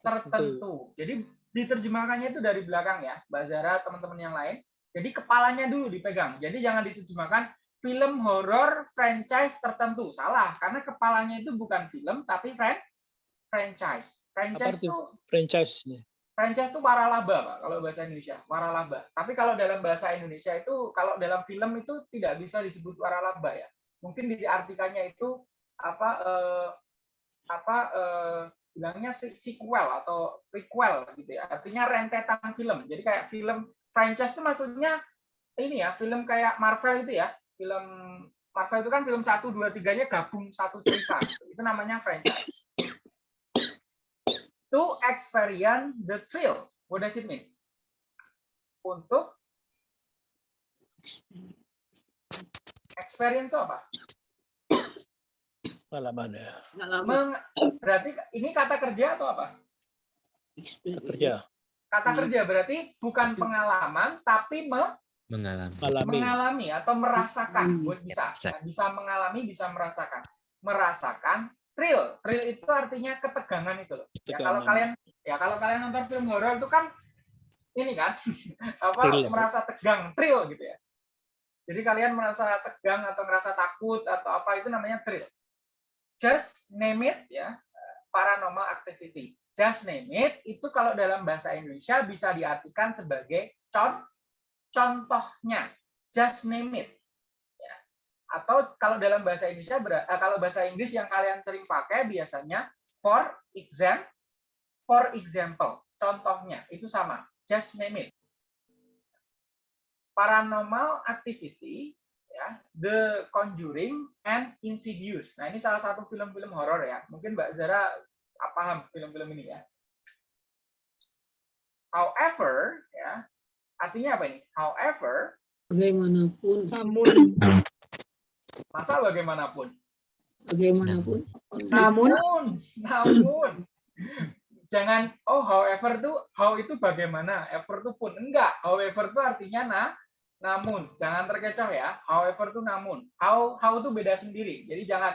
tertentu. Jadi diterjemahkannya itu dari belakang ya, Mbak Zara, teman-teman yang lain. Jadi kepalanya dulu dipegang. Jadi jangan diterjemahkan film horor franchise tertentu. Salah, karena kepalanya itu bukan film tapi fran franchise. Franchise itu franchise-nya? franchise itu waralaba, Pak, kalau bahasa Indonesia. Waralaba. Tapi kalau dalam bahasa Indonesia itu kalau dalam film itu tidak bisa disebut waralaba ya. Mungkin diartikannya itu apa eh, apa eh, bilangnya se- sequel atau prequel gitu ya. Artinya rentetan film. Jadi kayak film franchise itu maksudnya ini ya, film kayak Marvel itu ya. Film Marvel itu kan film 1 2 3-nya gabung satu cerita. Itu namanya franchise. To experience the thrill. What does it mean? Untuk experience itu apa? Pengalaman ya Pengalaman Meng- berarti ini kata kerja atau apa? experience. kerja Kata kerja berarti bukan pengalaman tapi me- Mengalami. alami mengalami atau merasakan. Hmm. Buat bisa Bisa. mengalami, bisa merasakan. Merasakan thrill. Thrill itu artinya ketegangan itu loh. Ya kalau kalian ya kalau kalian nonton film horor itu kan ini kan apa Thrill. merasa tegang, thrill gitu ya. Jadi kalian merasa tegang atau merasa takut atau apa itu namanya thrill. Just name it ya, paranormal activity. Just name it itu kalau dalam bahasa Indonesia bisa diartikan sebagai con contohnya. Just name it. Ya. Atau kalau dalam bahasa Indonesia eh, kalau bahasa Inggris yang kalian sering pakai biasanya for exam for example. Contohnya itu sama. Just name it. Paranormal activity ya, The Conjuring and Insidious. Nah, ini salah satu film-film horor ya. Mungkin Mbak Zara ah, paham film-film ini ya. However, ya, artinya apa ini? However, Bagaimanapun, Namun, masa bagaimanapun. bagaimanapun. namun, Namun, namun, jangan oh however tuh how itu bagaimana, ever tuh pun enggak. However tuh artinya nah, namun jangan terkecoh ya. However tuh namun. How how itu beda sendiri. Jadi jangan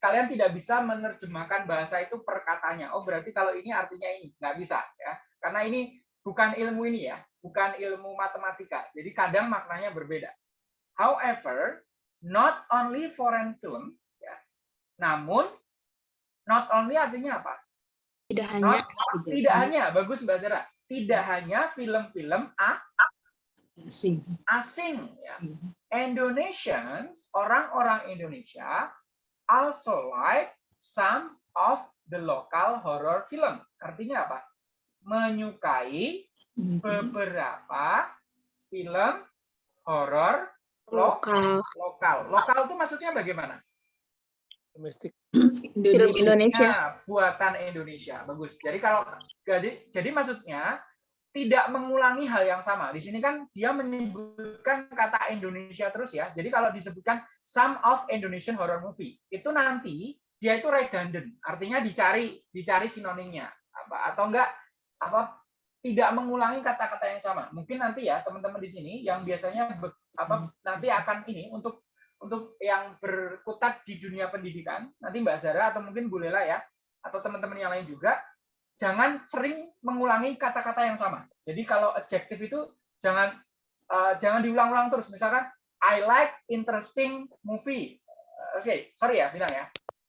kalian tidak bisa menerjemahkan bahasa itu per katanya. Oh berarti kalau ini artinya ini nggak bisa ya. Karena ini bukan ilmu ini ya, bukan ilmu matematika. Jadi kadang maknanya berbeda. However, not only foreign film namun not only artinya apa? tidak hanya Not, tidak hanya, bagus Mbak Zara. Tidak hanya film-film a- Asing. asing ya. Indonesians, orang-orang Indonesia also like some of the local horror film. Artinya apa? Menyukai beberapa film horor lo- lokal lokal. Lokal itu maksudnya bagaimana? domestik film Indonesia. Indonesia. Nah, buatan Indonesia. Bagus. Jadi kalau jadi jadi maksudnya tidak mengulangi hal yang sama. Di sini kan dia menyebutkan kata Indonesia terus ya. Jadi kalau disebutkan some of Indonesian horror movie, itu nanti dia itu redundant. Artinya dicari dicari sinonimnya apa atau enggak apa tidak mengulangi kata-kata yang sama. Mungkin nanti ya teman-teman di sini yang biasanya be- apa nanti akan ini untuk untuk yang berkutat di dunia pendidikan, nanti Mbak Zara atau mungkin Bu Lela ya, atau teman-teman yang lain juga, jangan sering mengulangi kata-kata yang sama. Jadi kalau adjective itu jangan eh, jangan diulang-ulang terus. Misalkan I like interesting movie. Eh, Oke, sorry ya bilang ya.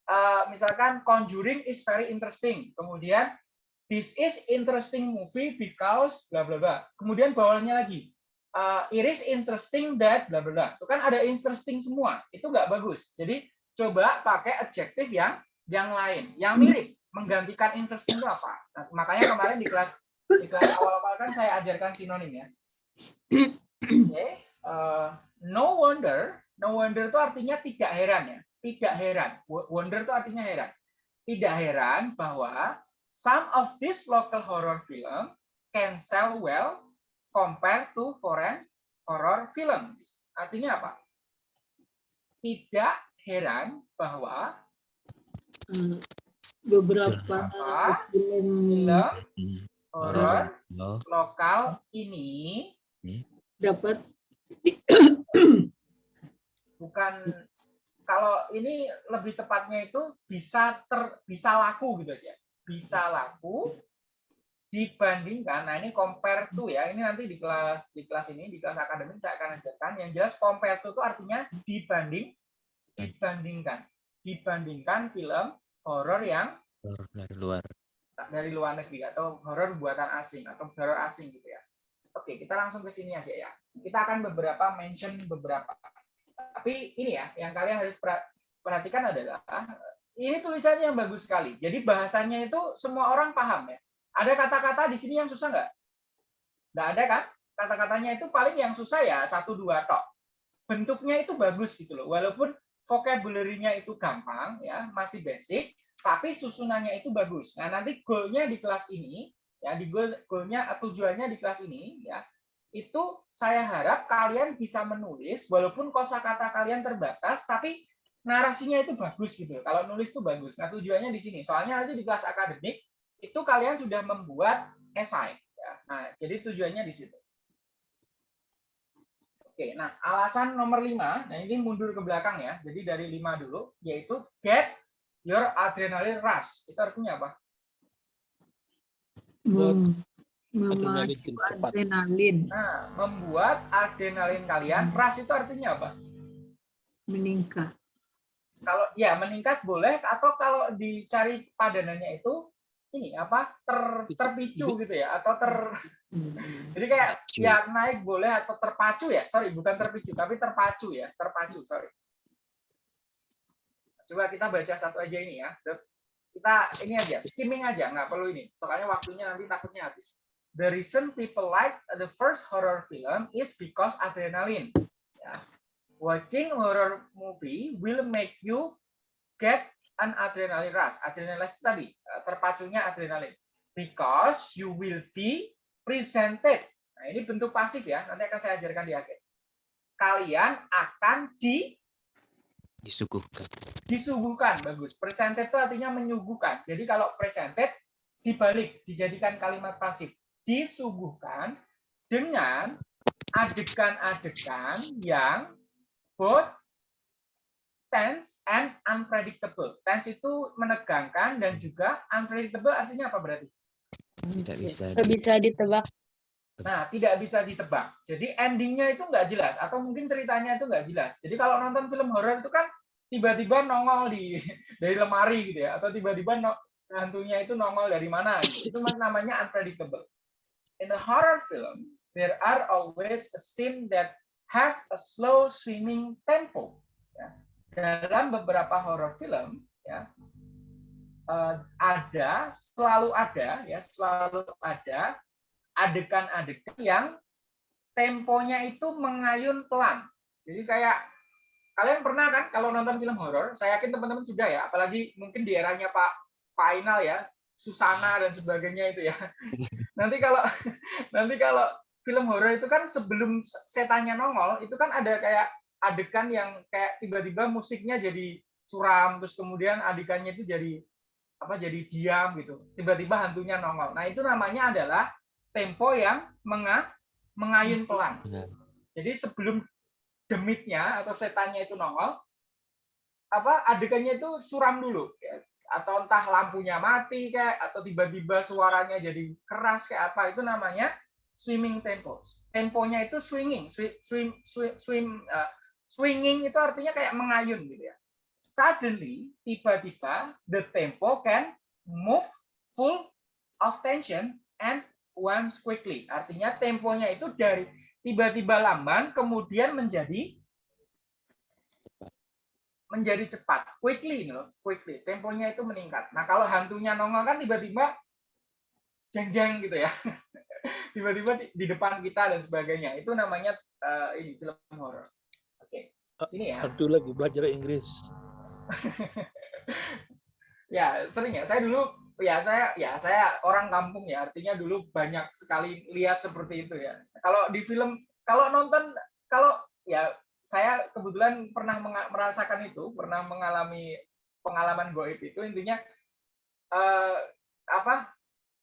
Eh, misalkan Conjuring is very interesting. Kemudian this is interesting movie because bla bla bla. Kemudian bawahnya lagi uh, it is interesting that bla bla bla. Itu kan ada interesting semua. Itu nggak bagus. Jadi coba pakai adjektif yang yang lain, yang mirip. Menggantikan interesting itu apa? Nah, makanya kemarin di kelas di kelas awal-awal kan saya ajarkan sinonim ya. Oke, uh, no wonder, no wonder itu artinya tidak heran ya. Tidak heran. Wo- Wonder itu artinya heran. Tidak heran bahwa some of this local horror film can sell well compared to foreign horror films. Artinya apa? Tidak heran bahwa Eh, beberapa film Hmm. horor Lo, lokal ini dapat bukan kalau ini lebih tepatnya itu bisa ter bisa laku gitu aja. Bisa laku dibandingkan nah ini compare to ya ini nanti di kelas di kelas ini di kelas akademik saya akan ajarkan. Yang jelas compare to itu artinya dibanding dibandingkan. Dibandingkan film horor yang dari luar. dari luar negeri atau horor buatan asing atau horor asing gitu ya. Oke, kita langsung ke sini aja ya. Kita akan beberapa mention beberapa. Tapi ini ya, yang kalian harus per- perhatikan adalah ini tulisannya yang bagus sekali. Jadi bahasanya itu semua orang paham ya. Ada kata-kata di sini yang susah nggak? Nggak ada kan? Kata-katanya itu paling yang susah ya satu dua tok. Bentuknya itu bagus gitu loh. Walaupun vocabulary-nya itu gampang ya, masih basic, tapi susunannya itu bagus. Nah, nanti goal-nya di kelas ini ya, di goal goal-nya tujuannya di kelas ini ya, itu saya harap kalian bisa menulis walaupun kosakata kalian terbatas tapi narasinya itu bagus gitu. Kalau nulis itu bagus. Nah, tujuannya di sini. Soalnya nanti di kelas akademik itu kalian sudah membuat esai ya. Nah, jadi tujuannya di situ. Oke, nah alasan nomor lima, nah ini mundur ke belakang ya. Jadi dari lima dulu, yaitu get your adrenaline rush. Itu artinya apa? Mem- Adrenalin Memacu cepat. adrenalin, Nah, membuat adrenalin kalian. Rush itu artinya apa? meningkat. Kalau ya meningkat boleh, atau kalau dicari padanannya itu ini apa ter, terpicu gitu ya, atau ter Hmm. jadi kayak ya naik boleh atau terpacu ya. Sorry, bukan terpicu, tapi terpacu ya, terpacu. Sorry. Coba kita baca satu aja ini ya. Kita ini aja, skimming aja, nggak perlu ini. Soalnya waktunya nanti takutnya habis. The reason people like the first horror film is because adrenaline. Ya. Watching horror movie will make you get an adrenaline rush. Adrenaline rush itu tadi, eh, terpacunya adrenalin. Because you will be presented. Nah, ini bentuk pasif ya. Nanti akan saya ajarkan di akhir. Kalian akan di Disuguhkan. disuguhkan bagus presented itu artinya menyuguhkan jadi kalau presented dibalik dijadikan kalimat pasif disuguhkan dengan adegan-adegan yang both tense and unpredictable tense itu menegangkan dan juga unpredictable artinya apa berarti Tidak bisa. Di- bisa ditebak. Nah, tidak bisa ditebak. Jadi endingnya itu nggak jelas atau mungkin ceritanya itu nggak jelas. Jadi kalau nonton film horor itu kan tiba-tiba nongol di dari lemari gitu ya, atau tiba-tiba no- hantunya itu nongol dari mana. Gitu. Itu mas- namanya unpredictable. In a horror film, there are always a scene that have a slow swimming tempo. Ya. Dalam beberapa horror film, ya, eh, ada selalu ada ya selalu ada adegan-adegan yang temponya itu mengayun pelan. Jadi kayak kalian pernah kan kalau nonton film horor, saya yakin teman-teman juga ya, apalagi mungkin di eranya Pak Pak Ainal ya, Susana dan sebagainya itu ya. Nanti kalau nanti kalau film horor itu kan sebelum setannya nongol, itu kan ada kayak adegan yang kayak tiba-tiba musiknya jadi suram, terus kemudian adegannya itu jadi apa jadi diam gitu. Tiba-tiba hantunya nongol. Nah, itu namanya adalah tempo yang menga, mengayun pelan. Benar. Jadi sebelum demitnya atau setannya itu nongol, apa adegannya itu suram dulu, ya. atau entah lampunya mati kayak, atau tiba-tiba suaranya jadi keras kayak apa itu namanya swimming tempo. Temponya itu swinging, swim, swim, swim, swim uh, swinging itu artinya kayak mengayun gitu ya. Suddenly, tiba-tiba the tempo can move full of tension and once quickly. Artinya temponya itu dari tiba-tiba lamban kemudian menjadi menjadi cepat, quickly loh, quickly. Temponya itu meningkat. Nah, kalau hantunya nongol kan tiba-tiba jeng-jeng gitu ya. Tiba-tiba di- depan kita dan sebagainya. Itu namanya eh, ini film horor. Oke. Sini ya. Hantu lagi belajar Inggris. ya sering ya saya dulu ya saya ya saya orang kampung ya artinya dulu banyak sekali lihat seperti itu ya kalau di film kalau nonton kalau ya saya kebetulan pernah merasakan itu pernah mengalami pengalaman goib itu intinya eh, apa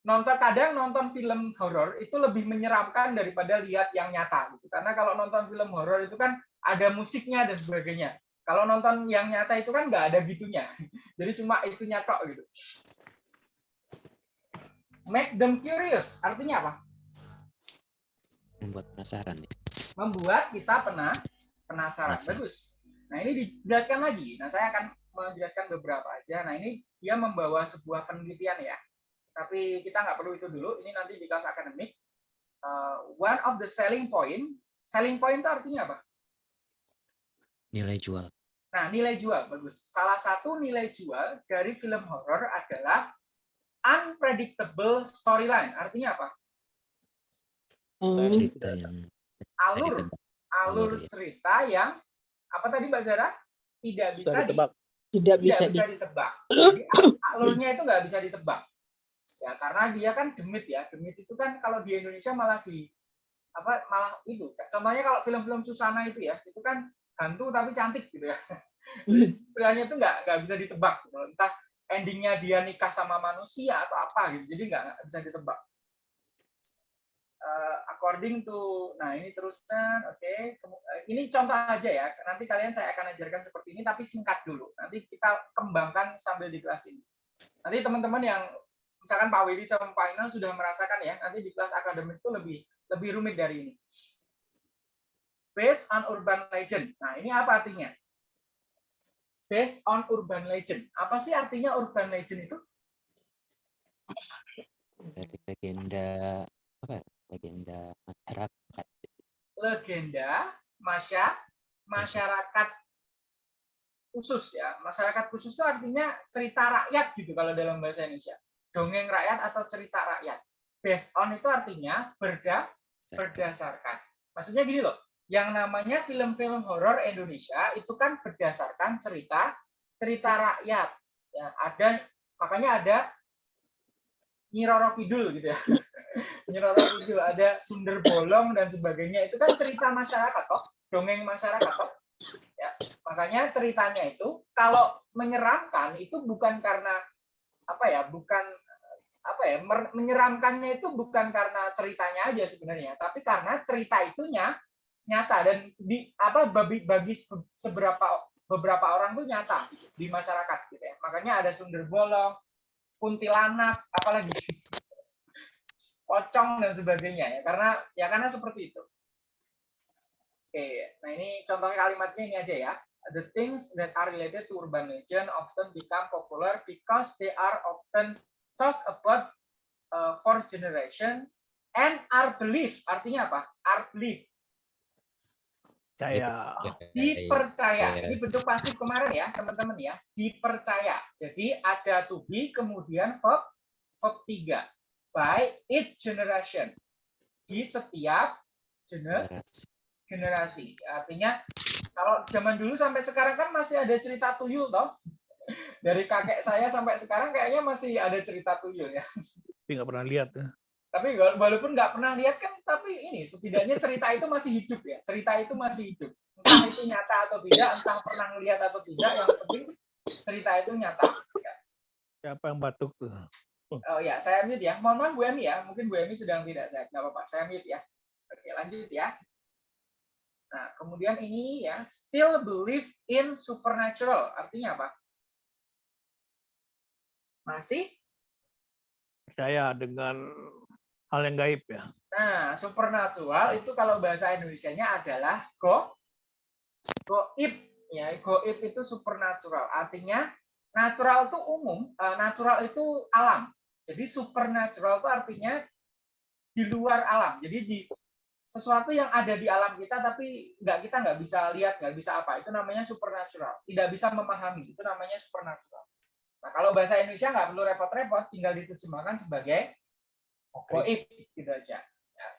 nonton kadang nonton film horor itu lebih menyeramkan daripada lihat yang nyata gitu karena kalau nonton film horor itu kan ada musiknya dan sebagainya kalau nonton yang nyata itu kan nggak ada gitunya jadi cuma itu nyatok gitu. Make them curious. Artinya apa? Membuat penasaran nih. Membuat kita pernah penasaran. Penasaran. Bagus. Nah ini dijelaskan lagi. Nah saya akan menjelaskan beberapa aja. Nah ini dia membawa sebuah penelitian ya. Tapi kita nggak perlu itu dulu. Ini nanti di kelas akademik. Uh, one of the selling point. Selling point itu artinya apa? Nilai jual. Nah, nilai jual bagus. Salah satu nilai jual dari film horor adalah unpredictable storyline. Artinya apa? Oh, cerita yang Alur alur ya. cerita yang apa tadi Mbak Zara? Tidak bisa Bisa di- ditebak. tidak bisa ditebak. Jadi alurnya itu nggak bisa ditebak. Ya karena dia kan demit ya. Demit itu kan kalau di Indonesia malah di apa malah itu. Contohnya kalau film-film Susana itu ya, itu kan hantu tapi cantik gitu ya. Jadi Sebenarnya itu nggak nggak bisa ditebak. Gitu. Entah endingnya dia nikah sama manusia atau apa gitu. Jadi nggak nggak bisa ditebak. Eh, according to, nah ini teruskan, oke. Kemu- eh, Ini contoh aja ya. Nanti kalian saya akan ajarkan seperti ini, tapi singkat dulu. Nanti kita kembangkan sambil di kelas ini. Nanti teman-teman yang misalkan Pak Willy sama Pak Inal sudah merasakan ya, nanti di kelas akademik itu lebih lebih rumit dari ini. Based on urban legend. Nah ini apa artinya? Based on urban legend. Apa sih artinya urban legend itu? dari legenda apa ya? legenda masyarakat legenda masya masyarakat khusus ya masyarakat khusus itu artinya cerita rakyat gitu kalau dalam bahasa Indonesia dongeng rakyat atau cerita rakyat based on itu artinya berda berdasarkan maksudnya gini loh yang namanya film-film horor Indonesia itu kan berdasarkan cerita cerita rakyat. Ya ada makanya ada Nyi Roro Kidul gitu ya. Nyi Roro Kidul ada Sundar Bolong dan sebagainya. Itu kan cerita masyarakat toh dongeng masyarakat toh. Ya makanya ceritanya itu kalau menyeramkan itu bukan karena apa ya bukan apa ya menyeramkannya itu bukan karena ceritanya aja sebenarnya tapi karena cerita itunya nyata. Dan di apa bagi bagi se- seberapa beberapa orang tuh nyata di masyarakat gitu ya. Makanya ada Sundar Bolong kuntilanak apalagi. Pocong dan sebagainya ya. Karena ya karena seperti itu. Oke nah ini contoh kalimatnya ini aja ya. The things that are related to urban legend often become popular because they are often talked about uh, for generation and are believed artinya apa? Are believed Saya dipercaya. Iya. Ini bentuk pasif kemarin ya, teman-teman ya. Dipercaya. Jadi ada to be kemudian verb verb 3. By each generation. Di setiap gener generasi. Artinya kalau zaman dulu sampai sekarang kan masih ada cerita tuyul toh. Dari kakek saya sampai sekarang kayaknya masih ada cerita tuyul ya. tapi nggak pernah lihat. ya. Tapi wala- walaupun nggak pernah lihat kan, tapi ini setidaknya cerita itu masih hidup ya. Cerita itu masih hidup. Entah itu nyata atau tidak, entah pernah melihat atau tidak, yang penting cerita itu nyata. Siapa yang batuk tuh? Oh ya, saya mute ya. Mohon maaf Bu Emi ya, mungkin Bu Emi sedang tidak sehat. Nggak apa-apa, saya mute ya. Oke, lanjut ya. Nah, kemudian ini ya, still believe in supernatural. Artinya apa? Masih Percaya dengan hal yang gaib ya. Nah, supernatural itu kalau bahasa Indonesianya adalah go goib ya. Goib itu supernatural. Artinya natural itu umum, eh, natural itu alam. Jadi supernatural itu artinya di luar alam. Jadi di sesuatu yang ada di alam kita tapi nggak kita nggak bisa lihat, nggak bisa apa. Itu namanya supernatural. Tidak bisa memahami. Itu namanya supernatural. Nah, kalau bahasa Indonesia nggak perlu repot-repot, tinggal diterjemahkan sebagai goib gitu aja. Ya.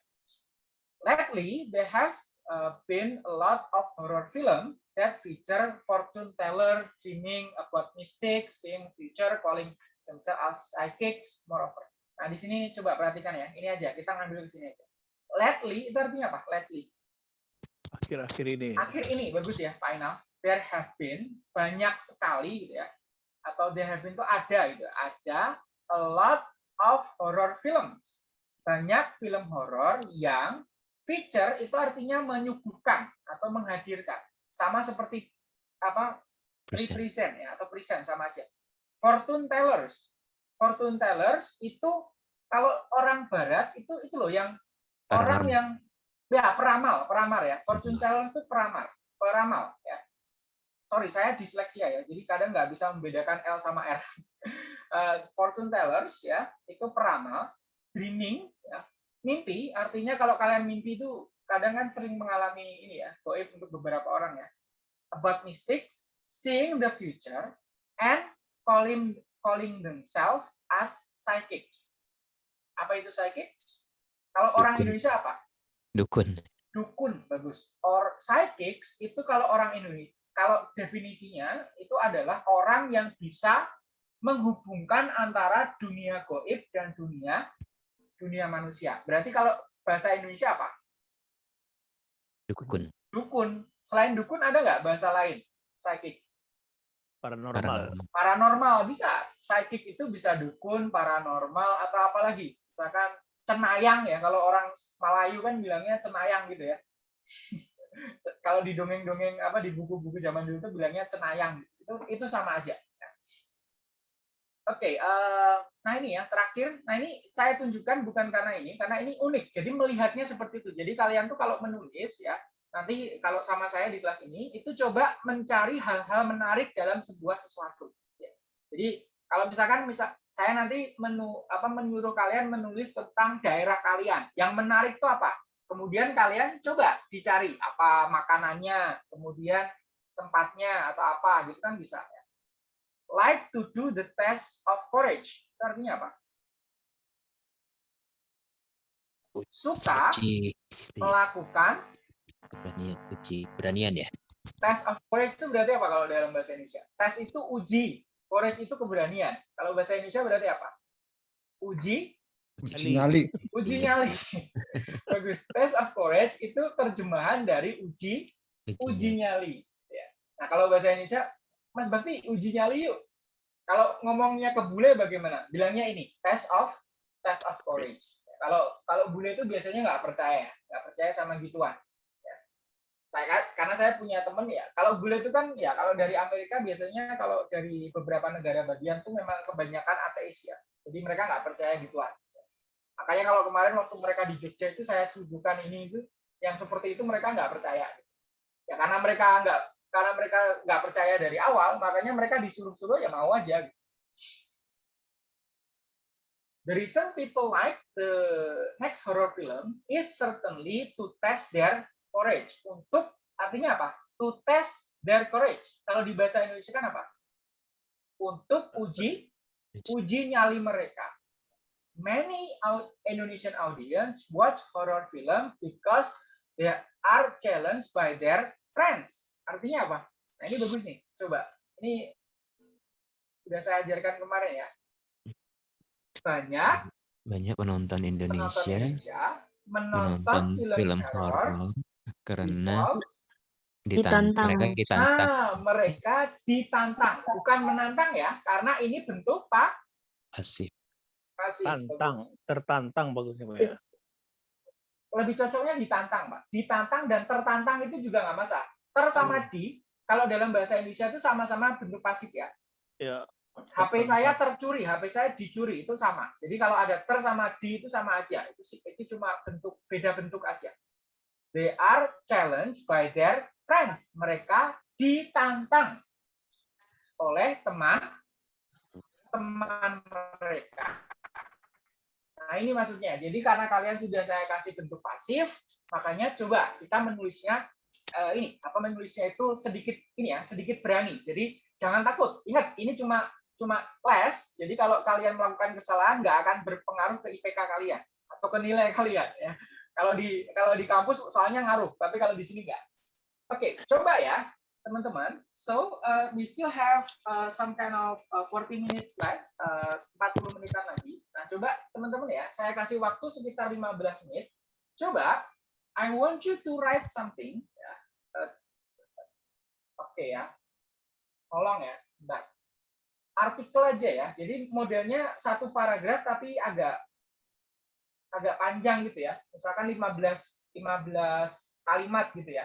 Lately, there have uh, been a lot of horror film that feature fortune teller dreaming about mistakes, seeing future, calling themselves as psychics, moreover. Nah, di sini coba perhatikan ya. Ini aja, kita ngambil di sini aja. Lately itu artinya apa? Lately. Akhir-akhir ini. Akhir ini bagus ya, final. There have been banyak sekali gitu ya. Atau there have been itu ada gitu. Ada a lot of horror films. Banyak film horor yang feature itu artinya menyuguhkan atau menghadirkan. Sama seperti apa? Present. Represent ya atau present sama aja. Fortune tellers. Fortune tellers itu kalau orang barat itu itu loh yang orang yang ya peramal, peramal ya. Fortune teller itu peramal, peramal ya. Sorry, saya disleksia ya. Jadi kadang nggak bisa membedakan L sama R. Eh, fortune tellers ya, itu peramal, dreaming ya. Mimpi artinya kalau kalian mimpi itu kadang kan sering mengalami ini ya, goib untuk beberapa orang ya. About mistakes, seeing the future and calling calling themselves as psychics. Apa itu psychics? Kalau orang Dukun. Indonesia apa? Dukun. dukun bagus. Or psychics itu kalau orang Indonesia, kalau definisinya itu adalah orang yang bisa menghubungkan antara dunia goib dan dunia dunia manusia. Berarti kalau bahasa Indonesia apa? Dukun. Dukun. Selain dukun ada nggak bahasa lain? Psychic. Paranormal. Paranormal. Paranormal bisa. Psychic itu bisa dukun, paranormal atau apa lagi? Misalkan cenayang ya. Kalau orang Melayu kan bilangnya cenayang gitu ya. kalau di dongeng-dongeng apa di buku-buku zaman dulu itu bilangnya cenayang. Itu itu sama aja. Oke eh, nah ini ya terakhir. Nah ini saya tunjukkan bukan karena ini karena ini unik. Jadi melihatnya seperti itu. Jadi kalian tuh kalau menulis ya nanti kalau sama saya di kelas ini itu coba mencari hal-hal menarik dalam sebuah sesuatu. Ya. jadi kalau misalkan misal saya nanti menu apa menyuruh kalian menulis tentang daerah kalian. Yang menarik itu apa kemudian kalian coba dicari apa makanannya, kemudian tempatnya atau apa gitu kan bisa ya. Like to do the test of courage. Itu artinya apa? Suka melakukan Beranian. Uji. Beranian ya. test of courage itu berarti apa kalau dalam bahasa Indonesia? Tes itu uji, courage itu keberanian. Kalau bahasa Indonesia berarti apa? Uji, Uji nyali. uji nyali. Bagus. Test of courage itu terjemahan dari uji uji nyali. Ya. Nah kalau bahasa Indonesia, Mas Bakti uji nyali yuk. Kalau ngomongnya ke bule bagaimana? Bilangnya ini test of test of courage. Kalau kalau bule itu biasanya nggak percaya, nggak percaya sama gituan. Ya. Saya karena saya punya temen ya. Kalau bule itu kan ya kalau dari Amerika biasanya kalau dari beberapa negara bagian tuh memang kebanyakan ateis ya. Jadi mereka nggak percaya gituan. Makanya kalau kemarin waktu mereka di Jogja itu saya suguhkan ini itu yang seperti itu mereka nggak percaya. Ya karena mereka nggak karena mereka nggak percaya dari awal, makanya mereka disuruh-suruh ya mau aja. The reason people like the next horror film is certainly to test their courage. Untuk artinya apa? To test their courage. Kalau di bahasa Indonesia kan apa? Untuk uji uji nyali mereka. Many out Indonesian audience watch horror film because they are challenged by their friends. Artinya apa? Nah ini bagus nih. Coba. Ini sudah saya ajarkan kemarin ya. Banyak Banyak penonton penonton Indonesia Indonesia menonton menonton film, film horor karena ditantang, Ditantang. mereka ditantang ah, mereka ditantang. Bukan menantang ya, karena ini bentuk pak pasif. Pasif. Tantang, tertantang bagusnya Pak ya. Lebih cocoknya ditantang, Pak. Ditantang dan tertantang itu juga nggak masalah. Ter sama di, kalau dalam bahasa Indonesia itu sama-sama bentuk pasif ya. Ya. HP saya tercuri, HP saya dicuri itu sama. Jadi kalau ada ter sama di itu sama aja. Itu sih itu cuma bentuk beda bentuk aja. They are challenged by their friends. Mereka ditantang oleh teman teman mereka. Nah, ini maksudnya. Jadi karena kalian sudah saya kasih bentuk pasif, makanya coba kita menulisnya eh, ini, apa menulisnya itu sedikit ini ya, sedikit berani. Jadi jangan takut. Ingat, ini cuma cuma les. Jadi kalau kalian melakukan kesalahan nggak akan berpengaruh ke IPK kalian atau ke nilai kalian ya. Kalau di kalau di kampus soalnya ngaruh, tapi kalau di sini nggak. Oke, coba ya teman-teman. So uh, we still have uh, some kind of uh, 40 minutes left, uh, 40 menitan lagi. Nah, coba teman-teman ya, saya kasih waktu sekitar 15 menit. Coba, I want you to write something. Ya. Uh, Oke ya, tolong ya, sebentar. Artikel aja ya. Jadi modelnya satu paragraf tapi agak agak panjang gitu ya. Misalkan 15 15 kalimat gitu ya.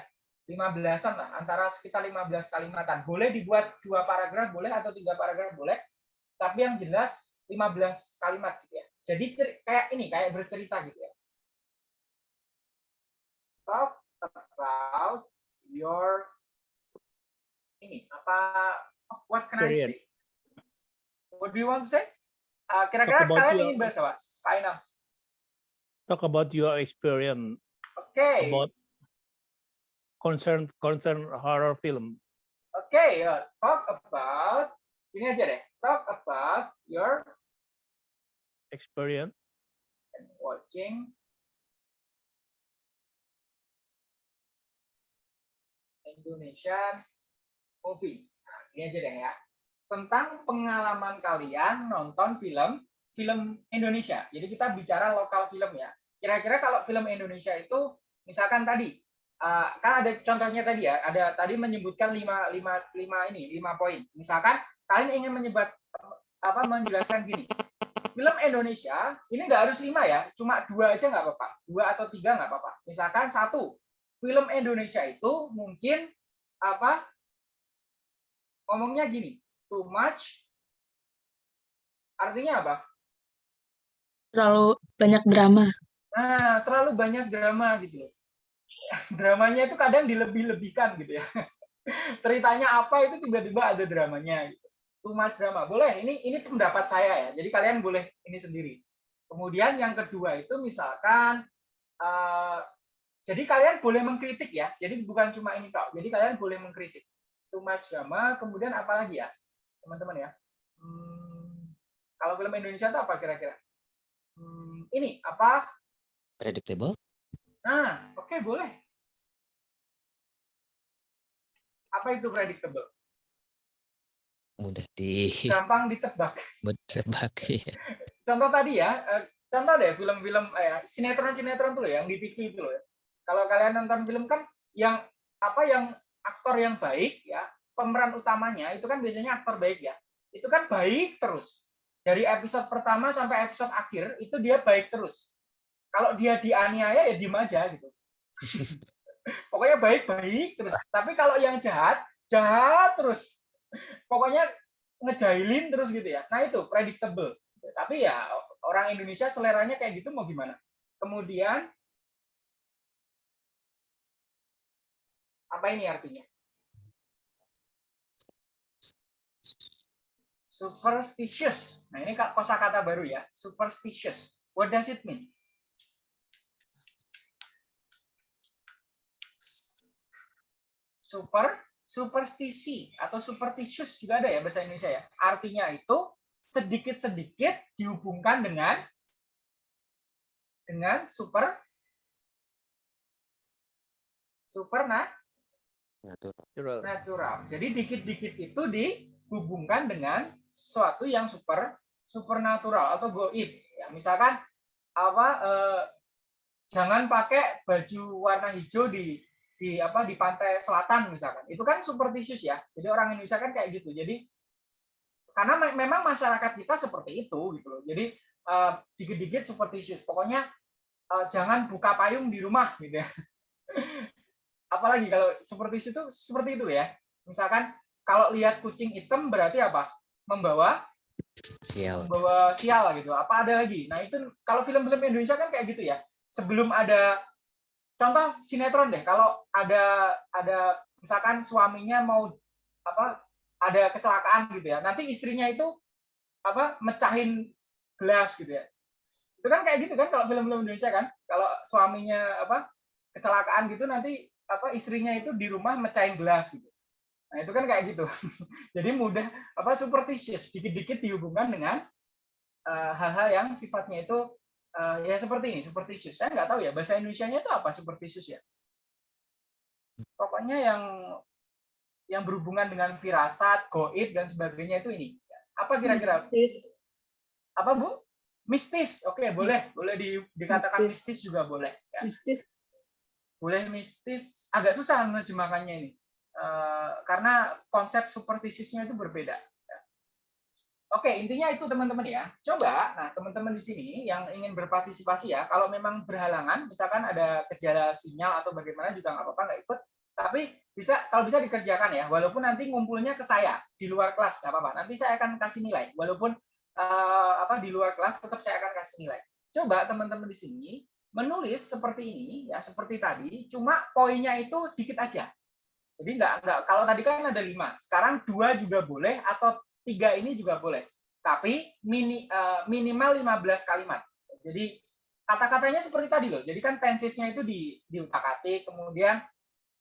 15-an lah, antara sekitar 15 kalimatan. Boleh dibuat dua paragraf boleh atau tiga paragraf boleh. Tapi yang jelas 15 kalimat gitu ya. Jadi kayak ini, kayak bercerita gitu ya. Talk about your ini apa what can I say? What do you want to say? Uh, Kira-kira about kalian your- ingin bahas apa? Inam. Talk about your experience Oke. about concern concern horror film. Oke, ya. talk about ini aja deh. Talk about your Experience. watching Indonesian movie. Nah, ini aja deh ya. Tentang pengalaman kalian nonton film film Indonesia. Jadi kita bicara lokal film ya. Kira-kira kalau film Indonesia itu misalkan tadi uh, kan ada contohnya tadi ya, ada tadi menyebutkan lima, lima, lima ini, lima poin. Misalkan kalian ingin menyebut apa menjelaskan gini. Film Indonesia ini nggak harus lima ya, cuma dua aja nggak apa-apa, dua atau tiga nggak apa-apa. Misalkan satu, film Indonesia itu mungkin apa ngomongnya gini, too much, artinya apa? Terlalu banyak drama. Nah, terlalu banyak drama gitu loh. Dramanya itu kadang dilebih-lebihkan gitu ya. Ceritanya apa itu tiba-tiba ada dramanya gitu. Too much drama. Boleh, ini ini pendapat saya ya. Jadi kalian boleh ini sendiri. Kemudian yang kedua itu misalkan eh, jadi kalian boleh mengkritik ya. Jadi bukan cuma ini kok. Jadi kalian boleh mengkritik. Much drama, kemudian apa lagi ya? Teman-teman ya. Hmm, kalau film Indonesia itu apa kira-kira? Hmm, ini apa Predictable. Nah, oke boleh. Apa itu predictable? Mudah di Gampang ditebak. bertebak. ya. Contoh tadi ya, eh, contoh deh film-film eh, sinetron-sinetron tuh loh yang di TV itu loh. ya. Kalau kalian nonton film kan yang apa yang aktor yang baik ya, pemeran utamanya itu kan biasanya aktor baik ya. Itu kan baik terus. Dari episode pertama sampai episode akhir itu dia baik terus. Kalau dia dianiaya ya diem aja gitu. Pokoknya baik-baik terus. Tapi kalau yang jahat, jahat terus. Pokoknya ngejailin terus gitu ya. Nah itu predictable. Tapi ya orang Indonesia seleranya kayak gitu mau gimana? Kemudian apa ini artinya? Superstitious. Nah ini kosakata baru ya. Superstitious. What does it mean? Super superstisi atau superstitious juga ada ya bahasa Indonesia ya. Artinya itu sedikit-sedikit dihubungkan dengan dengan super super nah, Natural. natural. Jadi dikit-dikit itu dihubungkan dengan sesuatu yang super supernatural atau goib. Ya, misalkan apa eh, jangan pakai baju warna hijau di di apa di pantai selatan misalkan. Itu kan superstitious ya. Jadi orang Indonesia kan kayak gitu. Jadi karena me- memang masyarakat kita seperti itu gitu loh. Jadi eh, dikit-dikit superstitious pokoknya eh, jangan buka payung di rumah gitu ya. Apalagi kalau superstitious itu seperti itu ya. Misalkan kalau lihat kucing hitam berarti apa? Membawa Sial. membawa sial gitu. Apa ada lagi? Nah itu kalau film-film Indonesia kan kayak gitu ya. Sebelum ada contoh sinetron deh kalau ada ada misalkan suaminya mau apa ada kecelakaan gitu ya nanti istrinya itu apa mecahin gelas gitu ya. Itu kan kayak gitu kan kalau film-film Indonesia kan kalau suaminya apa kecelakaan gitu nanti apa istrinya itu di rumah mecahin gelas gitu. Nah itu kan kayak gitu. Jadi mudah apa superstitious dikit-dikit dihubungkan dengan eh, hal-hal yang sifatnya itu eh, ya seperti ini superstitious saya nggak tahu ya bahasa Indonesia-nya itu apa superstitious ya? Pokoknya yang yang berhubungan dengan firasat goib dan sebagainya itu ini. Apa kira-kira? Apa bu? Mistis. Oke boleh. Boleh di, dikatakan Mistis. mistis juga boleh. Ya. Mistis. boleh mistis. Agak susah menerjemahkannya ini. Eh, karena konsep superstitious-nya itu berbeda. Oke, intinya itu teman-teman ya. Coba, nah teman-teman di sini yang ingin berpartisipasi ya, kalau memang berhalangan, misalkan ada gejala sinyal atau bagaimana juga nggak apa-apa, nggak ikut. Tapi bisa kalau bisa dikerjakan ya, walaupun nanti ngumpulnya ke saya di luar kelas nggak apa-apa. Nanti saya akan kasih nilai, walaupun eh, apa di luar kelas tetap saya akan kasih nilai. Coba teman-teman di sini menulis seperti ini ya, seperti tadi, cuma poinnya itu dikit aja. Jadi enggak, enggak. Kalau tadi kan ada lima, sekarang dua juga boleh atau tiga ini juga boleh. Tapi mini, eh, minimal 15 kalimat. Jadi kata-katanya seperti tadi loh. Jadi kan tensesnya itu di di utak-atik, kemudian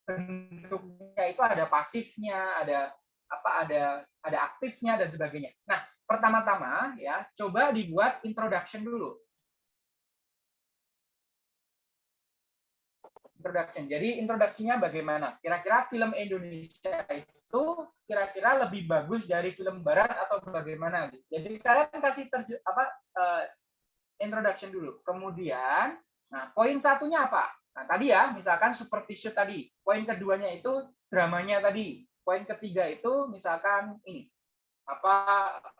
bentuknya itu ada pasifnya, ada apa ada ada aktifnya dan sebagainya. Nah, pertama-tama ya coba dibuat introduction dulu. Introduction. Jadi introduksinya bagaimana? Kira-kira film Indonesia itu kira-kira lebih bagus dari film Barat atau bagaimana? Jadi kalian kasih terje, apa uh, introduction dulu. Kemudian, nah poin satunya apa? Nah tadi ya, misalkan seperti shoot tadi. Poin keduanya itu dramanya tadi. Poin ketiga itu misalkan ini apa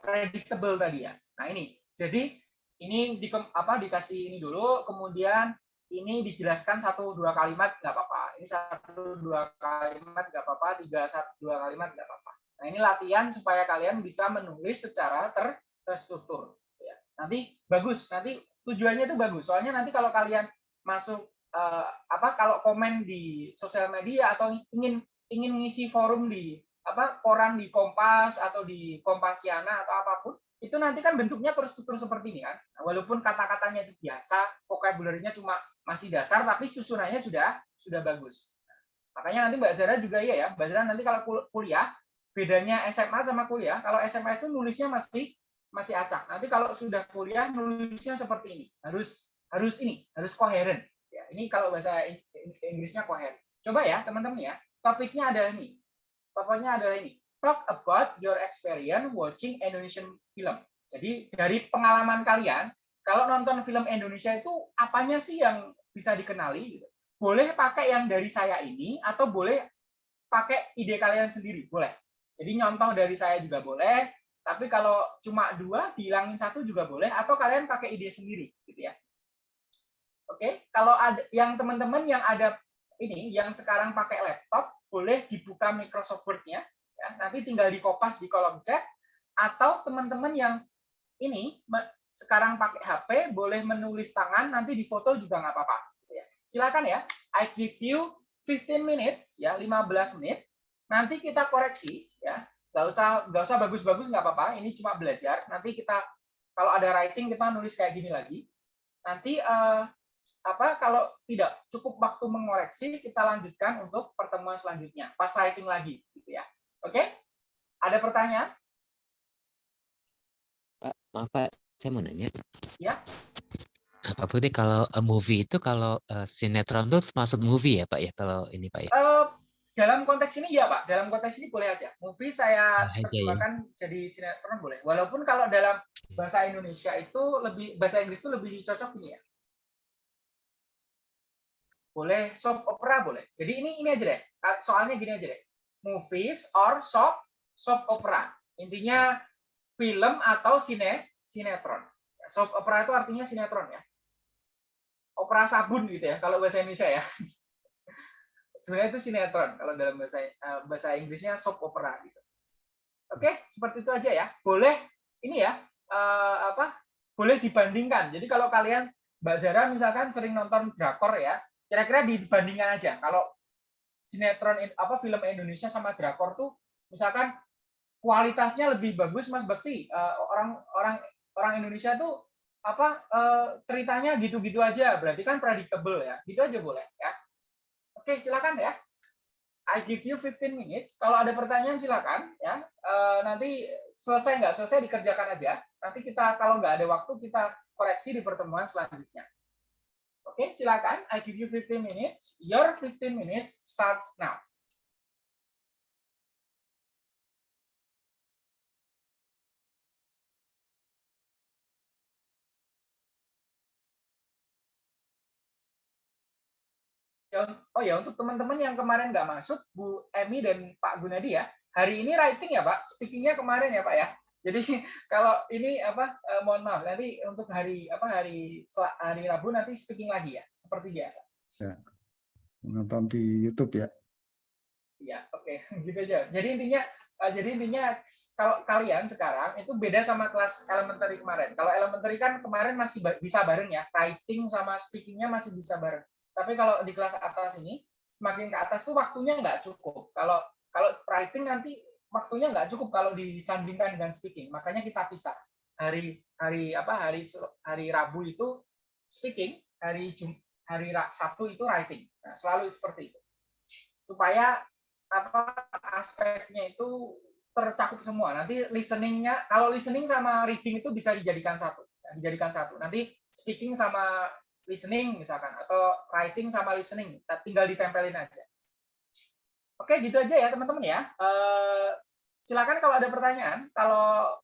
predictable tadi ya. Nah ini, jadi ini di apa dikasih ini dulu, kemudian ini dijelaskan satu dua kalimat nggak apa-apa. Ini satu dua kalimat nggak apa-apa, tiga satu dua kalimat nggak apa-apa. Nah ini latihan supaya kalian bisa menulis secara ter terstruktur. Ya. Nanti bagus, nanti tujuannya itu bagus. Soalnya nanti kalau kalian masuk uh, apa kalau komen di sosial media atau ingin ingin ngisi forum di apa koran di Kompas atau di Kompasiana atau apa pun itu nanti kan bentuknya terstruktur seperti ini kan. Nah, walaupun kata-katanya itu biasa, vocabulary-nya cuma masih dasar, tapi susunannya sudah sudah bagus. Makanya nanti Mbak Zara juga iya ya, Mbak Zara nanti kalau kuliah, bedanya SMA sama kuliah, kalau SMA itu nulisnya masih masih acak. Nanti kalau sudah kuliah nulisnya seperti ini, harus harus ini, harus koheren. Ya, ini kalau bahasa Inggrisnya koheren. Coba ya teman-teman ya, topiknya adalah ini. Topiknya adalah ini talk about your experience watching Indonesian film. Jadi dari pengalaman kalian, kalau nonton film Indonesia itu apanya sih yang bisa dikenali? Gitu. Boleh pakai yang dari saya ini atau boleh pakai ide kalian sendiri, boleh. Jadi nyontoh dari saya juga boleh, tapi kalau cuma dua dihilangin satu juga boleh, atau kalian pakai ide sendiri, gitu ya. Oke, kalau ada yang teman-teman yang ada ini, yang sekarang pakai laptop, boleh dibuka Microsoft Word-nya, ya, nanti tinggal di kopas di kolom chat atau teman-teman yang ini sekarang pakai HP boleh menulis tangan nanti di foto juga nggak apa-apa. Ya. silakan ya I give you 15 minutes ya 15 menit. Nanti kita koreksi ya. Nggak usah nggak usah bagus-bagus nggak apa-apa. Ini cuma belajar. Nanti kita kalau ada writing kita nulis kayak gini lagi. Nanti uh, apa kalau tidak cukup waktu mengoreksi kita lanjutkan untuk pertemuan selanjutnya. Pas writing lagi gitu ya. Oke? Ada pertanyaan? Pak, maaf Pak, saya mau nanya. Ya. Pak Budi, kalau a movie itu kalau uh, sinetron itu masuk movie ya Pak ya kalau ini Pak ya? Uh, dalam konteks ini ya Pak, dalam konteks ini boleh aja. Movie saya Nah, aja ya. terjemahkan jadi sinetron boleh. Walaupun kalau dalam bahasa Indonesia itu lebih bahasa Inggris itu lebih cocok ini ya. Boleh soap opera boleh. Jadi ini ini aja deh. Soalnya gini aja deh movies or soap soap opera. Intinya film atau sine sinetron. Soap opera itu artinya sinetron ya. Opera sabun gitu ya kalau bahasa Indonesia ya. Sebenarnya itu sinetron kalau dalam bahasa eh, bahasa Inggrisnya soap opera gitu. Oke, seperti itu aja ya. Boleh ini ya uh, apa? Boleh dibandingkan. Jadi kalau kalian Mbak Zara misalkan sering nonton drakor ya, kira-kira dibandingkan aja. Kalau sinetron apa film Indonesia sama drakor tuh misalkan kualitasnya lebih bagus Mas Bakti uh, orang orang orang Indonesia tuh apa uh, ceritanya gitu-gitu aja. Berarti kan predictable ya. Gitu aja boleh ya. Oke silakan ya. I give you 15 minutes. Kalau ada pertanyaan silakan ya. Uh, nanti selesai nggak selesai dikerjakan aja. Nanti kita kalau nggak ada waktu kita koreksi di pertemuan selanjutnya. Oke, silakan. I give you 15 minutes. Your 15 minutes starts now. Ya, oh ya, untuk teman-teman yang kemarin nggak masuk, Bu Emi dan Pak Gunadi ya, hari ini writing ya Pak, speakingnya kemarin ya Pak ya. Jadi kalau ini apa eh, mohon maaf nanti untuk hari apa hari hari Rabu nanti speaking lagi ya seperti biasa. Ya. Menonton di YouTube ya. Ya, oke, okay. gitu aja. Jadi intinya uh, jadi intinya kalau kalian sekarang itu beda sama kelas elementary kemarin. Kalau elementary kan kemarin masih bisa bareng ya, writing sama speakingnya masih bisa bareng. Tapi kalau di kelas atas ini semakin ke atas tuh waktunya nggak cukup. Kalau kalau writing nanti waktunya nggak cukup kalau disandingkan dengan speaking. Makanya kita pisah. Hari hari apa hari hari Rabu itu speaking, hari Jum, hari Sabtu itu writing. Nah, selalu seperti itu. Supaya apa aspeknya itu tercakup semua. Nanti listeningnya, kalau listening sama reading itu bisa dijadikan satu, ya, dijadikan satu. Nanti speaking sama listening misalkan, atau writing sama listening, tinggal ditempelin aja. Oke, gitu aja ya teman-teman ya. Eh, silakan kalau ada pertanyaan. Kalau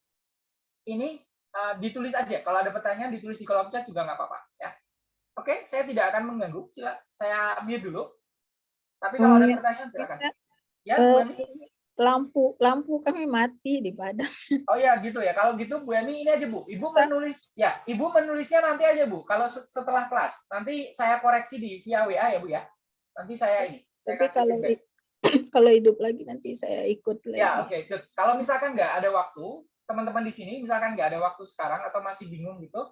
ini eh, ditulis aja. Kalau ada pertanyaan ditulis di kolom chat juga nggak apa-apa ya. Oke, saya tidak akan mengganggu. Sila, saya mute dulu. Tapi kalau Oh, ada ya. pertanyaan silakan. Ya, eh? Lampu lampu kami mati di Padang. Oh ya gitu ya. Kalau gitu Bu Emi ini aja Bu. Ibu Bisa. menulis ya, Ibu menulisnya nanti aja Bu. Kalau se- setelah kelas, nanti saya koreksi di via WA ya Bu ya. Nanti saya ini. Saya Tapi kalau feedback. kalau hidup lagi nanti saya ikut lagi. Ya, oke. good. Kalau misalkan nggak ada waktu, teman-teman di sini misalkan nggak ada waktu sekarang atau masih bingung gitu,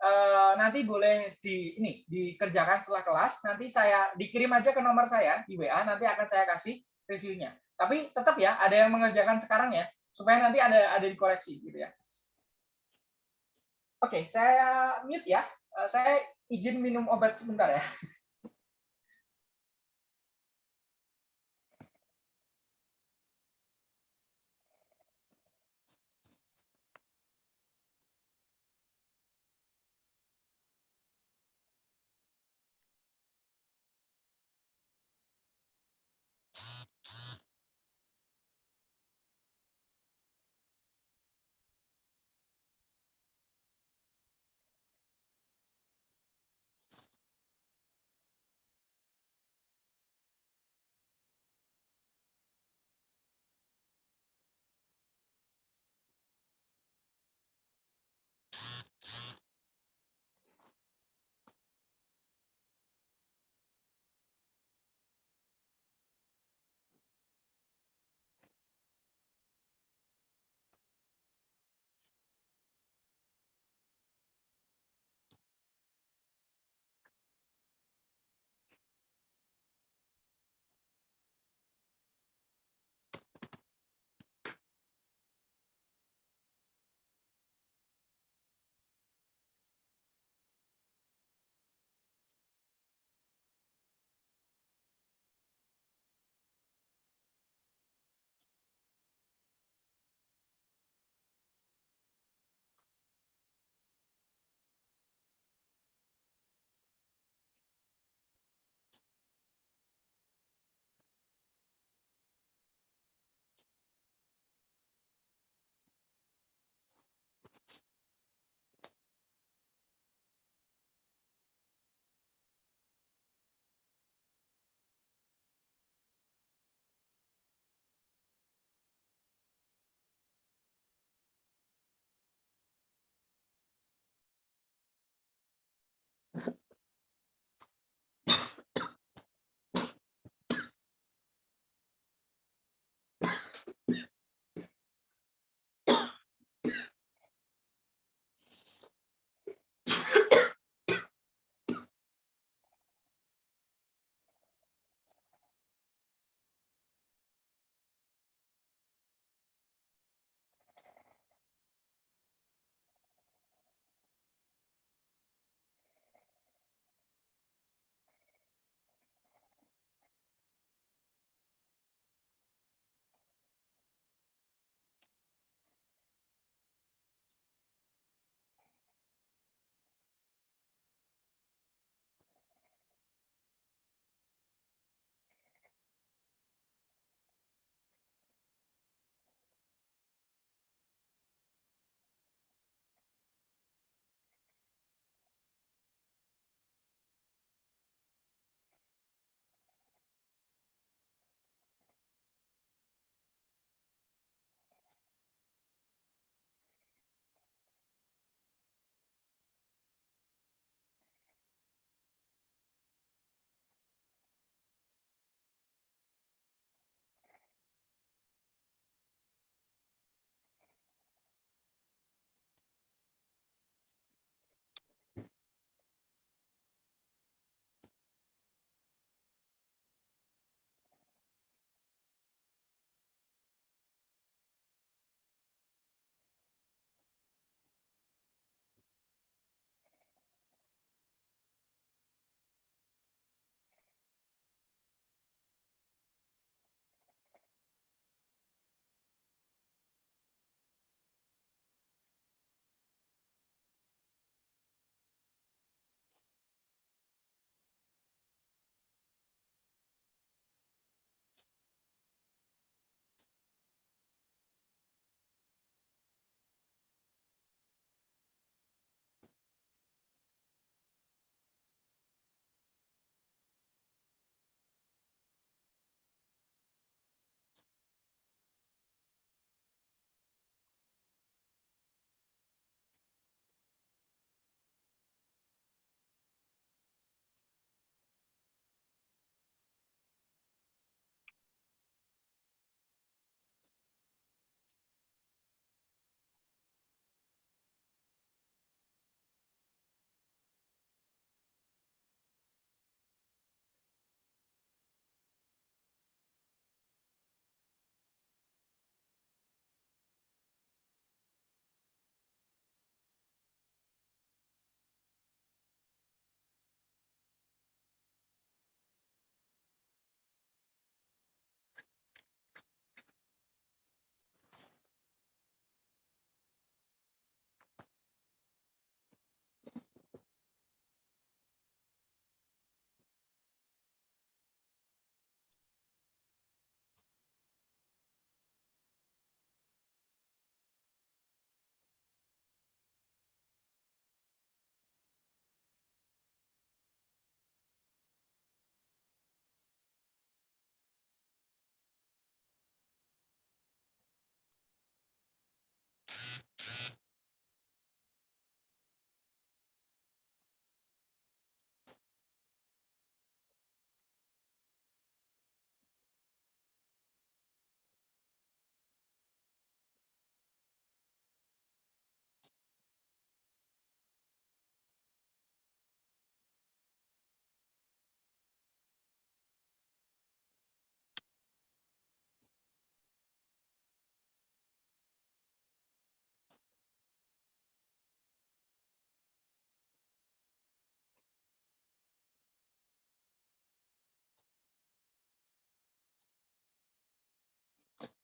eh, nanti boleh di ini dikerjakan setelah kelas. Nanti saya dikirim aja ke nomor saya di WA. Nanti akan saya kasih reviewnya. Tapi tetap ya, ada yang mengerjakan sekarang ya, supaya nanti ada ada dikoreksi gitu ya. Oke, saya mute ya. Eh, saya izin minum obat sebentar ya.